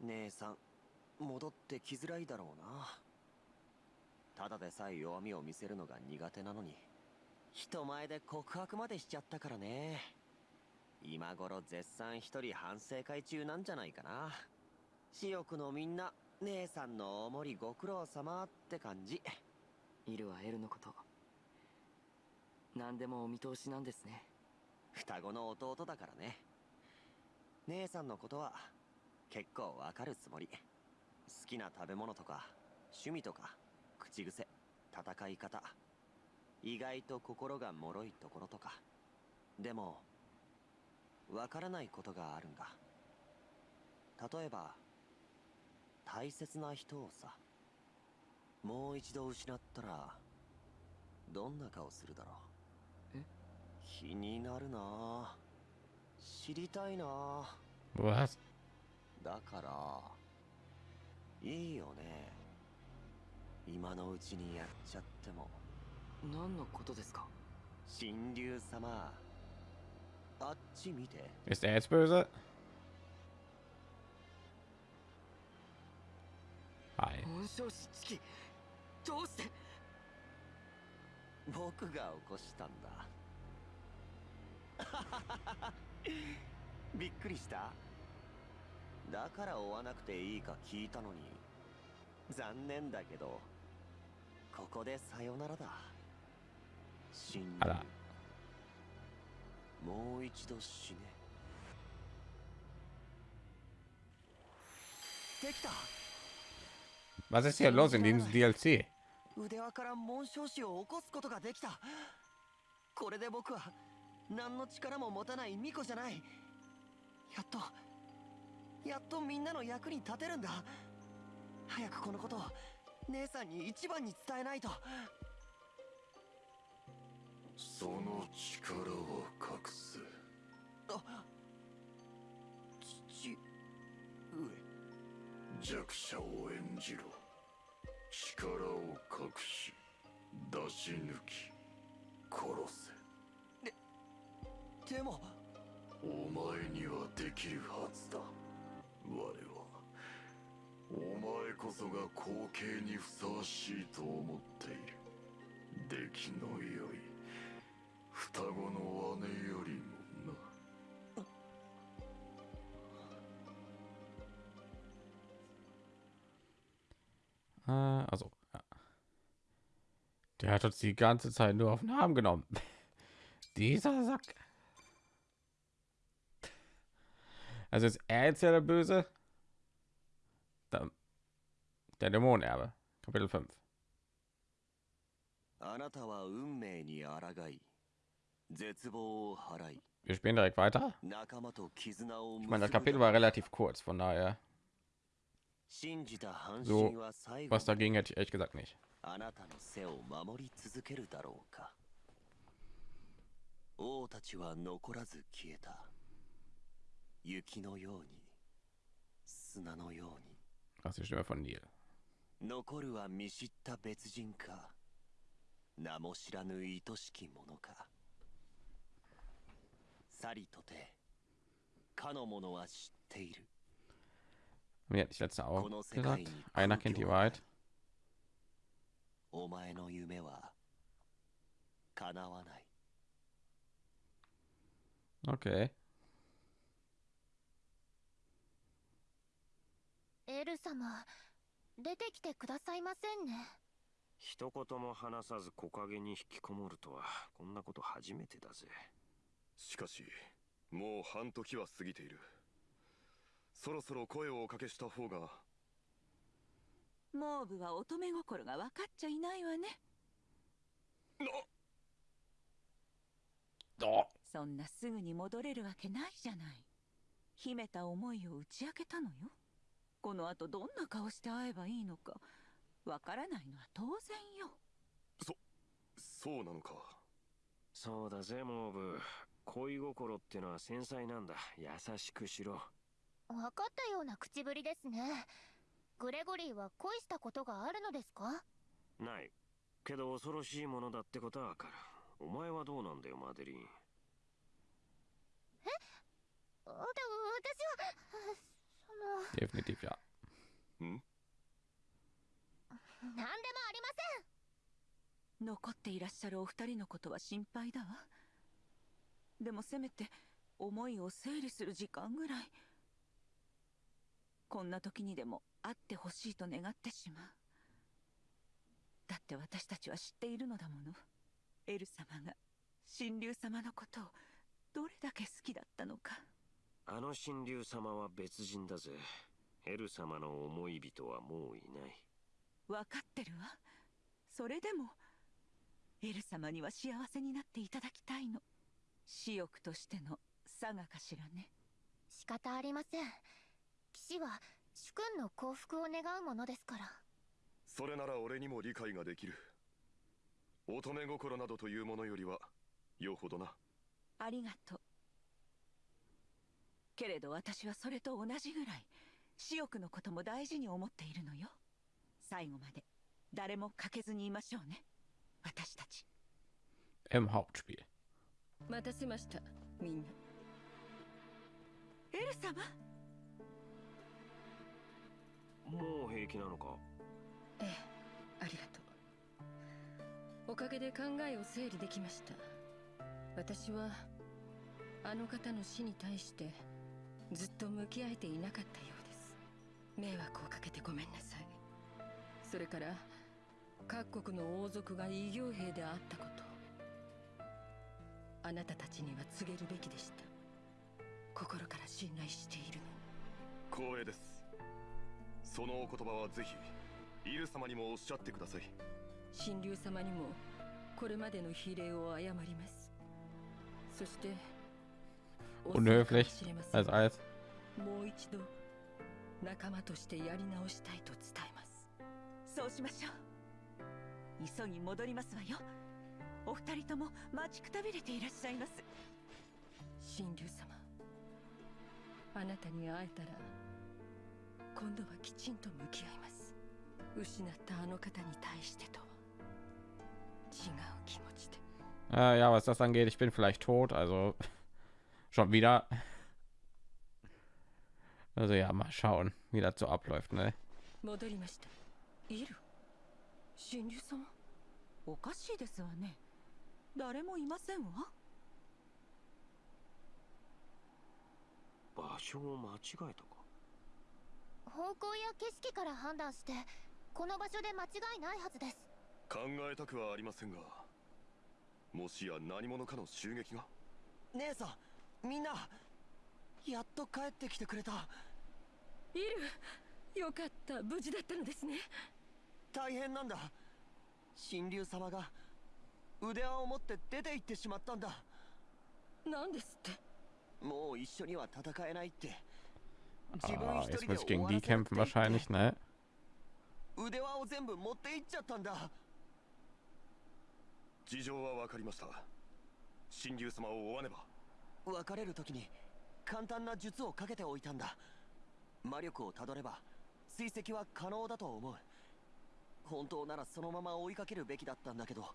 姉さん戻ってきづらいだろうな。ただでさえ弱みを見せるのが苦手なのに人前で告白までしちゃったからね。今頃絶賛一人反省会中なんじゃないかな。私欲のみんな姉さんのおもりご苦労様って感じ。イルはエルのこと。何でもお見通しなんですね。双子の弟だからね。姉さんのことは結構わかるつもり。好きな食べ物とか趣味とか口癖戦い方意外と心が脆いところとか。でもわからないことがあるんだ。例えば大切な人をさもう一度失ったらどんな顔するだろう。え？気になるな。あ知りたいな。あ Was? だからいいよね。今のうちにやっちゃっても何のことですか？神竜様あっち見て。Ist er jetzt böse? Hi. 紋章師チキどうして？僕が起こしたんだ。びっくりした？だから追わなくていいか聞いたのに。残念だけどここでさよならだあら。もう一度死ね。できた。Was ist hier los in diesem DLC? 腕輪から。紋章師を起こすことができた。これで僕は何の力も持たない巫女じゃない。やっとやっとみんなの役に立てるんだ。早くこのことを姉さんに一番に伝えないとその力を隠す。あ父弱者を演じろ。力を隠し出し抜き殺せ。上でも。お前にはできるはずだ。我はお前こそが後継にふさわしいと思っている。出来の良い 双子の姉よりもな Äh, also. Ja. Der hat uns die ganze Zeit nur auf den Arm genommen. Dieser Sack. Also ist er jetzt ja der Böse? Der, der Dämonenerbe. Kapitel 5. あなたは運命に抗い絶望を払い Wir spielen direkt weiter. 仲間と絆を Ich meine, das 結ぶ Kapitel war relativ kurz, von daher, 信じた半 So, 身は最後 was dagegen hätte ich ehrlich gesagt nicht. あなたの背を守り続けるだろうか王たちは残らず消えた雪のように砂のように Das ist die Stimme von Neil. 残るは見知った別人か名も知らぬ愛しき者か さりとてかの者は知っている Mir hat ich letzte auch この世界 gesagt. に Einer 空 kennt die Wahrheit. お前の夢は叶わない Okay. エル様出てきてくださいませんね一言も話さず木陰に引きこもるとはこんなこと初めてだぜしかしもう半時は過ぎている。そろそろ声をおかけした方が。モーブは乙女心が分かっちゃいないわね。そんなすぐに戻れるわけないじゃない。秘めた思いを打ち明けたのよ。この後どんな顔して会えばいいのか。わからないのは当然よ。そうなのか。そうだぜモーブ恋心ってのは繊細なんだ。優しくしろ。分かったような口ぶりですね。グレゴリーは恋したことがあるのですか？ない。けど恐ろしいものだってことはわかる。お前はどうなんだよマデリンだ私はその。Definitiv ja. ん？何でもありま残っていらっしゃるお二人のことは心配だわでもせめて思いを整理する時間ぐらい。こんな時にでも会ってほしいと願ってしまう。だって私たちは知っているのだもの。エル様が神竜様のことをどれだけ好きだったのか。あの神竜様は別人だぜ。エル様の思い人はもういない。分かってるわ。それでもエル様には幸せになっていただきたいの私欲としての差がかしらね。す仕方ありません。騎士は主君の幸福を願うものですから。それなら俺にも理解ができる。乙女心などというものよりはよほどな。ありがとう。けれど私はそれと同じぐらい私欲のことも大事に思っているのよ。最後まで誰も欠けずにいましょうね。私たち。Im Hauptspiel. 待たせました。みんな。エル様？もう平気なのか？ええありがとう。おかげで考えを整理できました。私はあの方の死に対してずっと向き合えていなかったようです。迷惑をかけてごめんなさい。それから各国の王族が異形兵であったことあなたたちには告げるべきでした。心から信頼しているの。光栄です。そのお言葉はぜひイル様にもおっしゃってください。神竜様にもこれまでの非礼を謝ります。そして Unhöflich als alles. もう一度仲間としてやり直したいと伝えます。そうしましょう。急ぎ戻りますわよお二人とも待ちくたびれていらっしゃいます神竜様あなたに会えたら今度はきちんと向き合います失ったあの方に対してとは違う気持ちで Äh, ja, was das angeht, ich bin vielleicht tot, also schon wieder. Also ja, mal schauen, wie das so abläuft, ne? 戻りましたいる神竜様おかしいですわね誰もいませんわ。場所を間違えたか？方向や景色から判断してこの場所で間違いないはずです。考えたくはありませんがもしや何者かの襲撃が？姉さんみんなやっと帰ってきてくれた。いる。よかった。無事だったのですね。大変なんだ。神竜様が腕輪を持って出て行ってしまったんだ。なんですって？もう一緒には戦えないって。自分 Ah, 一人で終わらせなくて。いい?腕輪を全部持って行っちゃったんだ。事情は分かりました。神竜様を追わねば。別れる時に簡単な術をかけておいたんだ。魔力をたどれば追跡は可能だと思う。本当ならそのまま追いかけるべきだったんだけど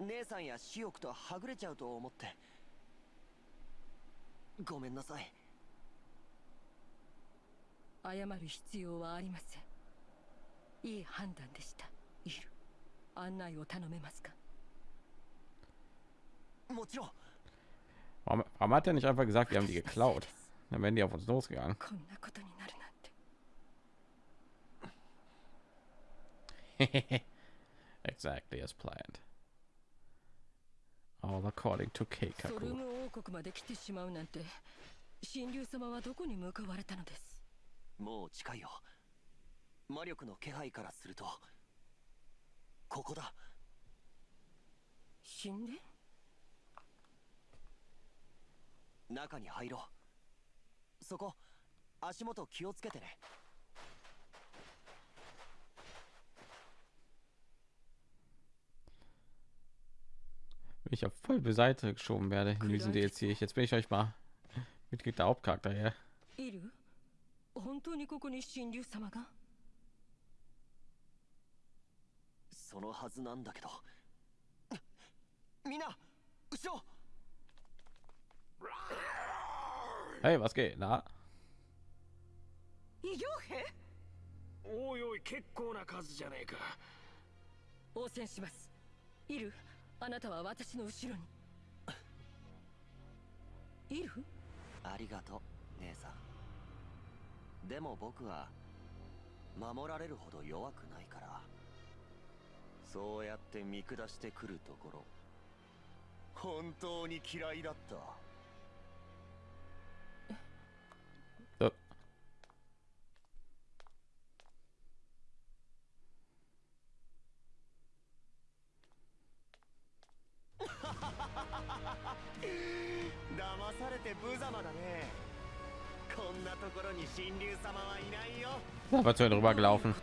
姉さんや私欲とはぐれちゃうと思ってごめんなさい謝る必要はありませんいい判断でしたいる案内を頼めますかもちろん Warum, warum hat er nicht einfach gesagt, wir haben die geklaut? Dann wären die auf uns losgegangen. exactly as planned. All according to ソル Keikaku. ム王国まで来てしまうなんて神竜様はどこに向かわれたのです？もう近いよ。魔力の気配からすると。ここだ。神殿中に入ろう。そこ足元気をつけてね ich auf voll beiseite geschoben werde in diesem DLC. Ich, jetzt bin ich euch mal Mitglied der Hauptcharakter hier. いる本当にここに神竜様がそのはずなんだけどみんな後ろ Hey, was geht? Na? 異形兵おいおい結構な数じゃねえか応戦しますいる あなたは私の後ろに。いるありがとう姉さん。でも僕は守られるほど弱くないからそうやって見下してくるところ本当に嫌いだった。って無様だね。こんなところに神竜様はいないよ。Da war zu ihr drüber gelaufen.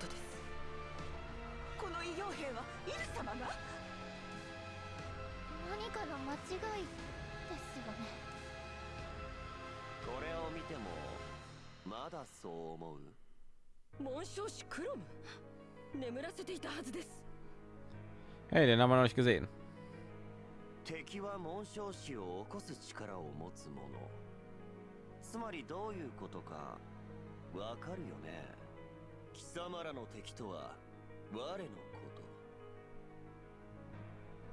Hey, den haben wir noch nicht gesehen. 敵は紋章師を起こす力を持つ者つまりどういうことかわかるよね。貴様らの敵とは我のこ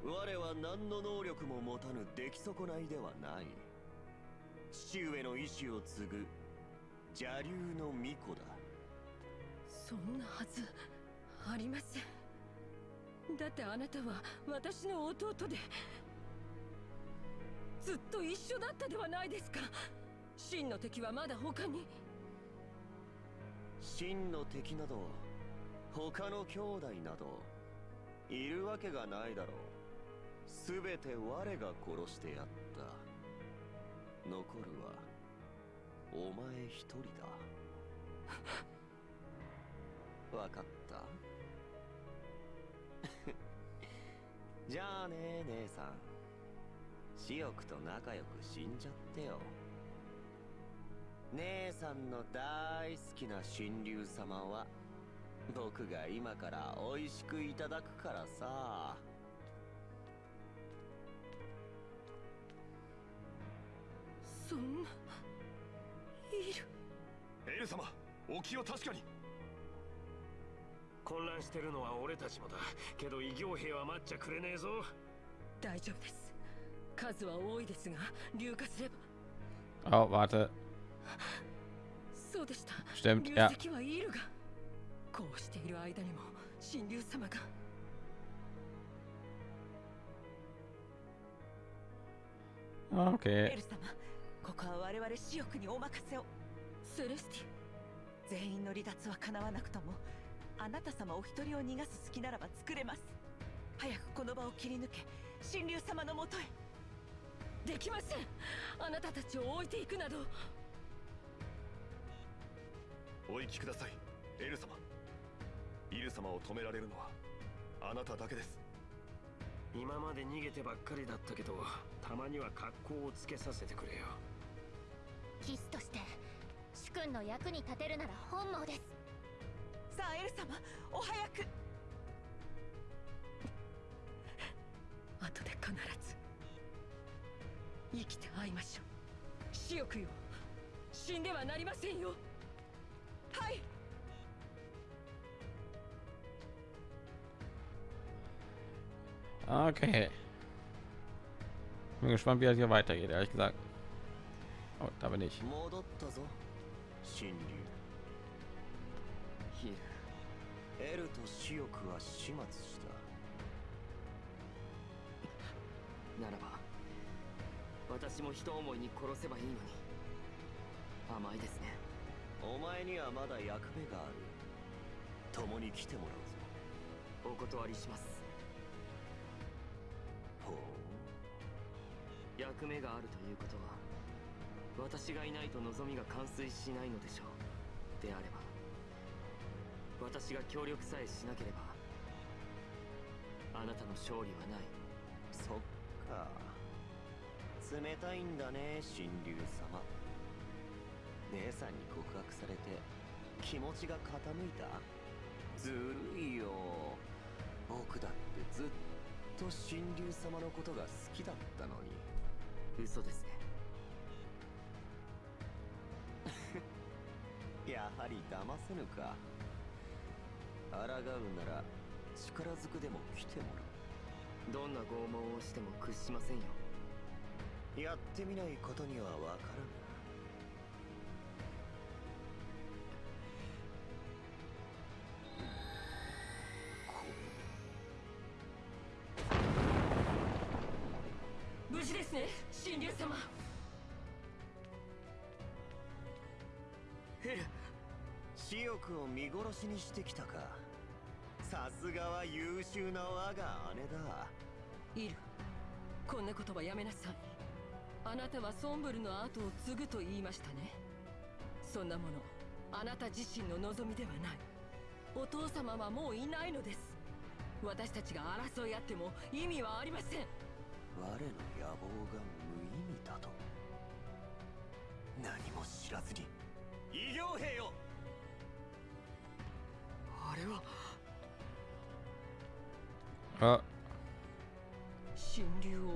と。我は何の能力も持たぬ出来損ないではない。父上の意志を継ぐ邪竜の巫女だ。そんなはずありません。だってあなたは私の弟で。ずっと一緒だったではないですか。真の敵はまだ他に。真の敵など他の兄弟などいるわけがないだろう。全て我が殺してやった。残るはお前一人だ。わかった。じゃあね姉さん。私欲と仲良く死んじゃってよ。姉さんの大好きな神竜様は僕が今から美味しくいただくからさ。そんないる。エル様お気を確かに。混乱してるのは俺たちもだ。けど異形兵は待っちゃくれねえぞ。大丈夫です Oh, warte. そうでした Stimmt, 流 ja. 石はいるがこうしている間にも神竜様が Okay. エル様ここは我々私欲にお任せをセレスティ全員の離脱は叶わなくともあなた様お一人を逃がす隙ならば作れます早くこの場を切り抜け神竜様のもとへできません。あなたたちを置いていくなど。お行きください。エル様。イル様を止められるのはあなただけです。今まで逃げてばっかりだったけどたまには格好をつけさせてくれよ。騎士として主君の役に立てるなら本望です。さあエル様お早く。後で必ず生きて会いましょう私欲よ死んではなりませんよはい Okay. Bin gespannt, wie das hier weitergeht, ehrlich gesagt. Oh, da bin ich. エルと死欲は始末したならば私も人思いに殺せばいいのに。甘いですね。お前にはまだ役目がある。共に来てもらうぞ。お断りします。ほう。役目があるということは私がいないと望みが完遂しないのでしょう。であれば私が協力さえしなければあなたの勝利はない。そっか冷たいんだね神竜様。姉さんに告白されて気持ちが傾いた？ずるいよ。僕だってずっと神竜様のことが好きだったのに。嘘ですね。やはり騙せぬか。抗うなら力ずくでも来てもらどんな拷問をしても屈しませんよ。うやってみないことにはわからぬ無事ですね神竜様。ヘル私欲を見殺しにしてきたか。さすがは優秀な我が姉だ。イルこんなことはやめなさいあなたはソンブルの後を継ぐと言いましたね。そんなものあなた自身の望みではない。お父様はもういないのです。私たちが争い合っても意味はありません。我の野望が無意味だと。何も知らずに。異形兵よ。あれは。あ。神竜王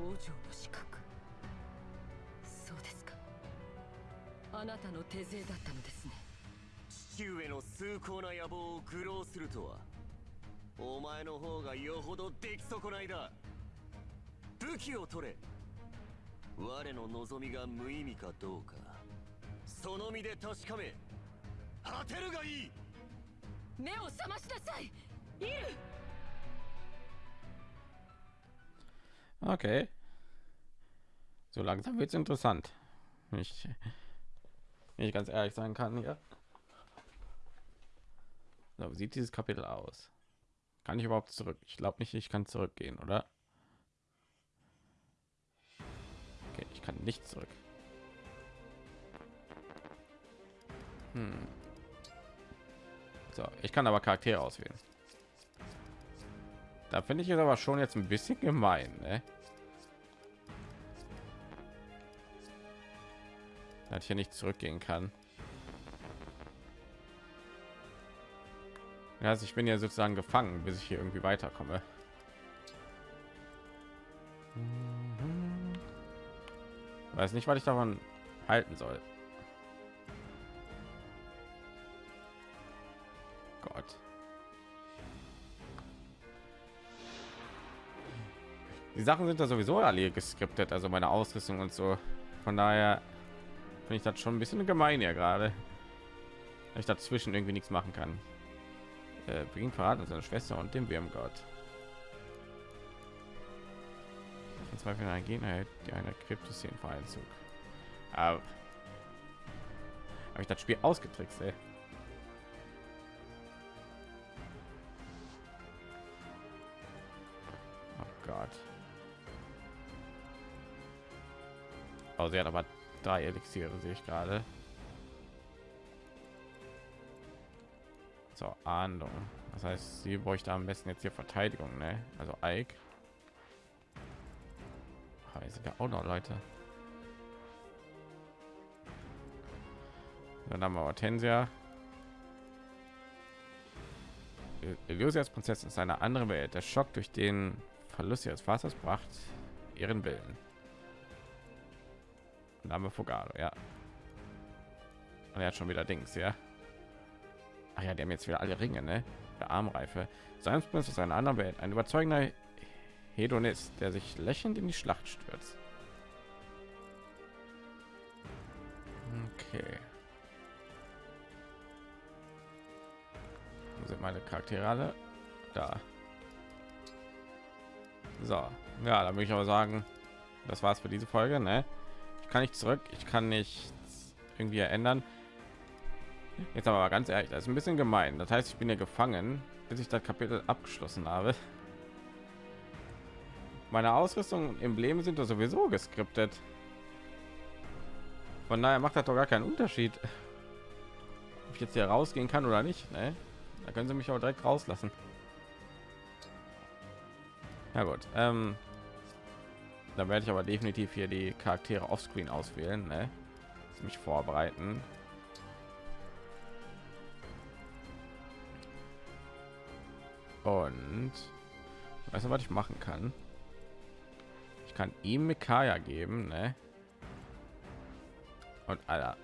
あなたの手勢だったのですね。父上の崇高な野望を愚弄するとはお前の方がよほど出来損ないだ。武器を取れ。我の望みが無意味かどうか。その身で確かめ。果てるがいい。目を覚ましなさい。イル Okay. So langsam wird's interessant. Ich, wenn ich ganz ehrlich sein kann, ja. So, wie sieht dieses Kapitel aus? Kann ich überhaupt zurück? Ich glaube nicht, ich kann zurückgehen, oder? Okay, ich kann nicht zurück. Hm. So, ich kann aber Charaktere auswählen. Da finde ich es aber schon jetzt ein bisschen gemein, ne? Dass ich hier nicht zurückgehen kann. Also ich bin ja sozusagen gefangen, bis ich hier irgendwie weiterkomme. Weiß nicht, was ich davon halten soll. Gott. Die Sachen sind da sowieso alle geskriptet, also meine Ausrüstung und so. Von daher finde ich das schon ein bisschen gemein ja gerade. Ich dazwischen irgendwie nichts machen kann. Äh, Beginn verraten seine Schwester und dem Wärmgott. Von zwei Energien erhält die eine Kryptos den Vereinzug. Aber habe ich das Spiel ausgetrickst, ey. Oh Gott. Oh, sie hat aber drei Elixiere, sehe ich gerade. zur Ahndung. Das heißt, sie bräuchte am besten jetzt hier Verteidigung, ne? Also Ike. Hier sind ja auch noch Leute. Dann haben wir Hortensia. Elysias Prinzessin ist eine andere Welt. Der Schock durch den Verlust ihres Vaters bracht ihren Willen. Wir Fogado, ja. Und er hat schon wieder Dings, ja. Ach ja, die haben jetzt wieder alle Ringe, ne? Der Armreife. Seinsprint ist eine andere Welt. Ein überzeugender Hedonist, der sich lächelnd in die Schlacht stürzt. Okay. Wo sind meine Charaktere alle? Da. So. Ja, da würde ich aber sagen, das war's für diese Folge, ne? Kann nicht zurück, ich kann nicht irgendwie ändern. Jetzt aber ganz ehrlich, das ist ein bisschen gemein. Das heißt, ich bin ja gefangen, bis ich das Kapitel abgeschlossen habe. Meine Ausrüstung und Embleme sind doch sowieso geskriptet. Von daher macht das doch gar keinen Unterschied, ob ich jetzt hier rausgehen kann oder nicht. Ne? Da können sie mich auch direkt rauslassen. Ja gut, ähm, dann werde ich aber definitiv hier die Charaktere offscreen auswählen, ne? mich vorbereiten. Und weißt du, was ich machen kann? Ich kann ihm Mikaya geben, ne? Und Alter.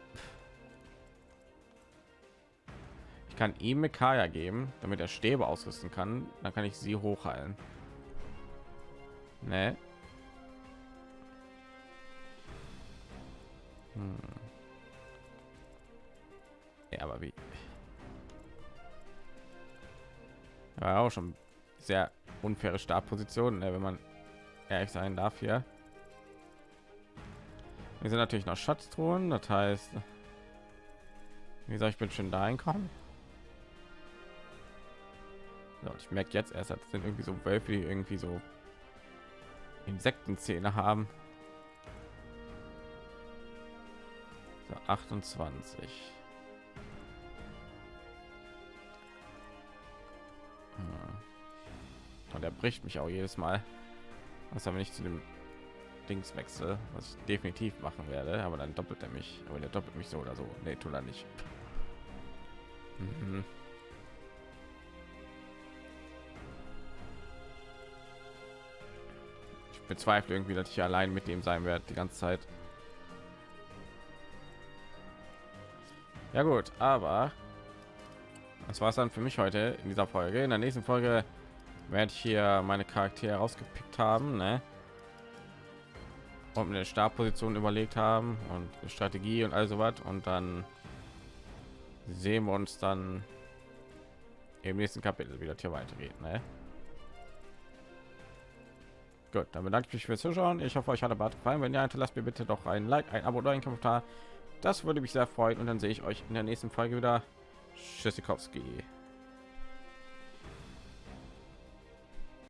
Ich kann ihm Mikaya geben, damit er Stäbe ausrüsten kann. Dann kann ich sie hochheilen. Ne? Hm. Ja, aber wie? Ja, auch schon sehr unfaire Startposition, ne, wenn man ehrlich sein darf hier. Wir sind natürlich noch Schatztruhen, das heißt, wie gesagt, ich bin schon da einkommen. So, ich merke jetzt erst, das sind irgendwie so Wölfe, die irgendwie so Insektenzähne haben. So, 28. Und er bricht mich auch jedes Mal. Was aber nicht zu dem Dings wechsle, was ich definitiv machen werde, aber dann doppelt er mich. Aber der doppelt mich so oder so. Nee, tut er nicht. Mhm. Ich bezweifle irgendwie, dass ich allein mit ihm sein werde die ganze Zeit. Ja gut, aber das war es dann für mich heute in dieser Folge. In der nächsten Folge werde ich hier meine Charaktere rausgepickt haben, ne? und eine Startposition überlegt haben und Strategie und also was und dann sehen wir uns dann im nächsten Kapitel wieder hier weitergeht. Ne? Gut, dann bedanke ich mich fürs Zuschauen. Ich hoffe, euch hat der Bart gefallen. Wenn ja, lasst mir bitte doch ein Like, ein Abo oder ein Kommentar. Das würde mich sehr freuen und dann sehe ich euch in der nächsten Folge wieder. Tschüssikowski.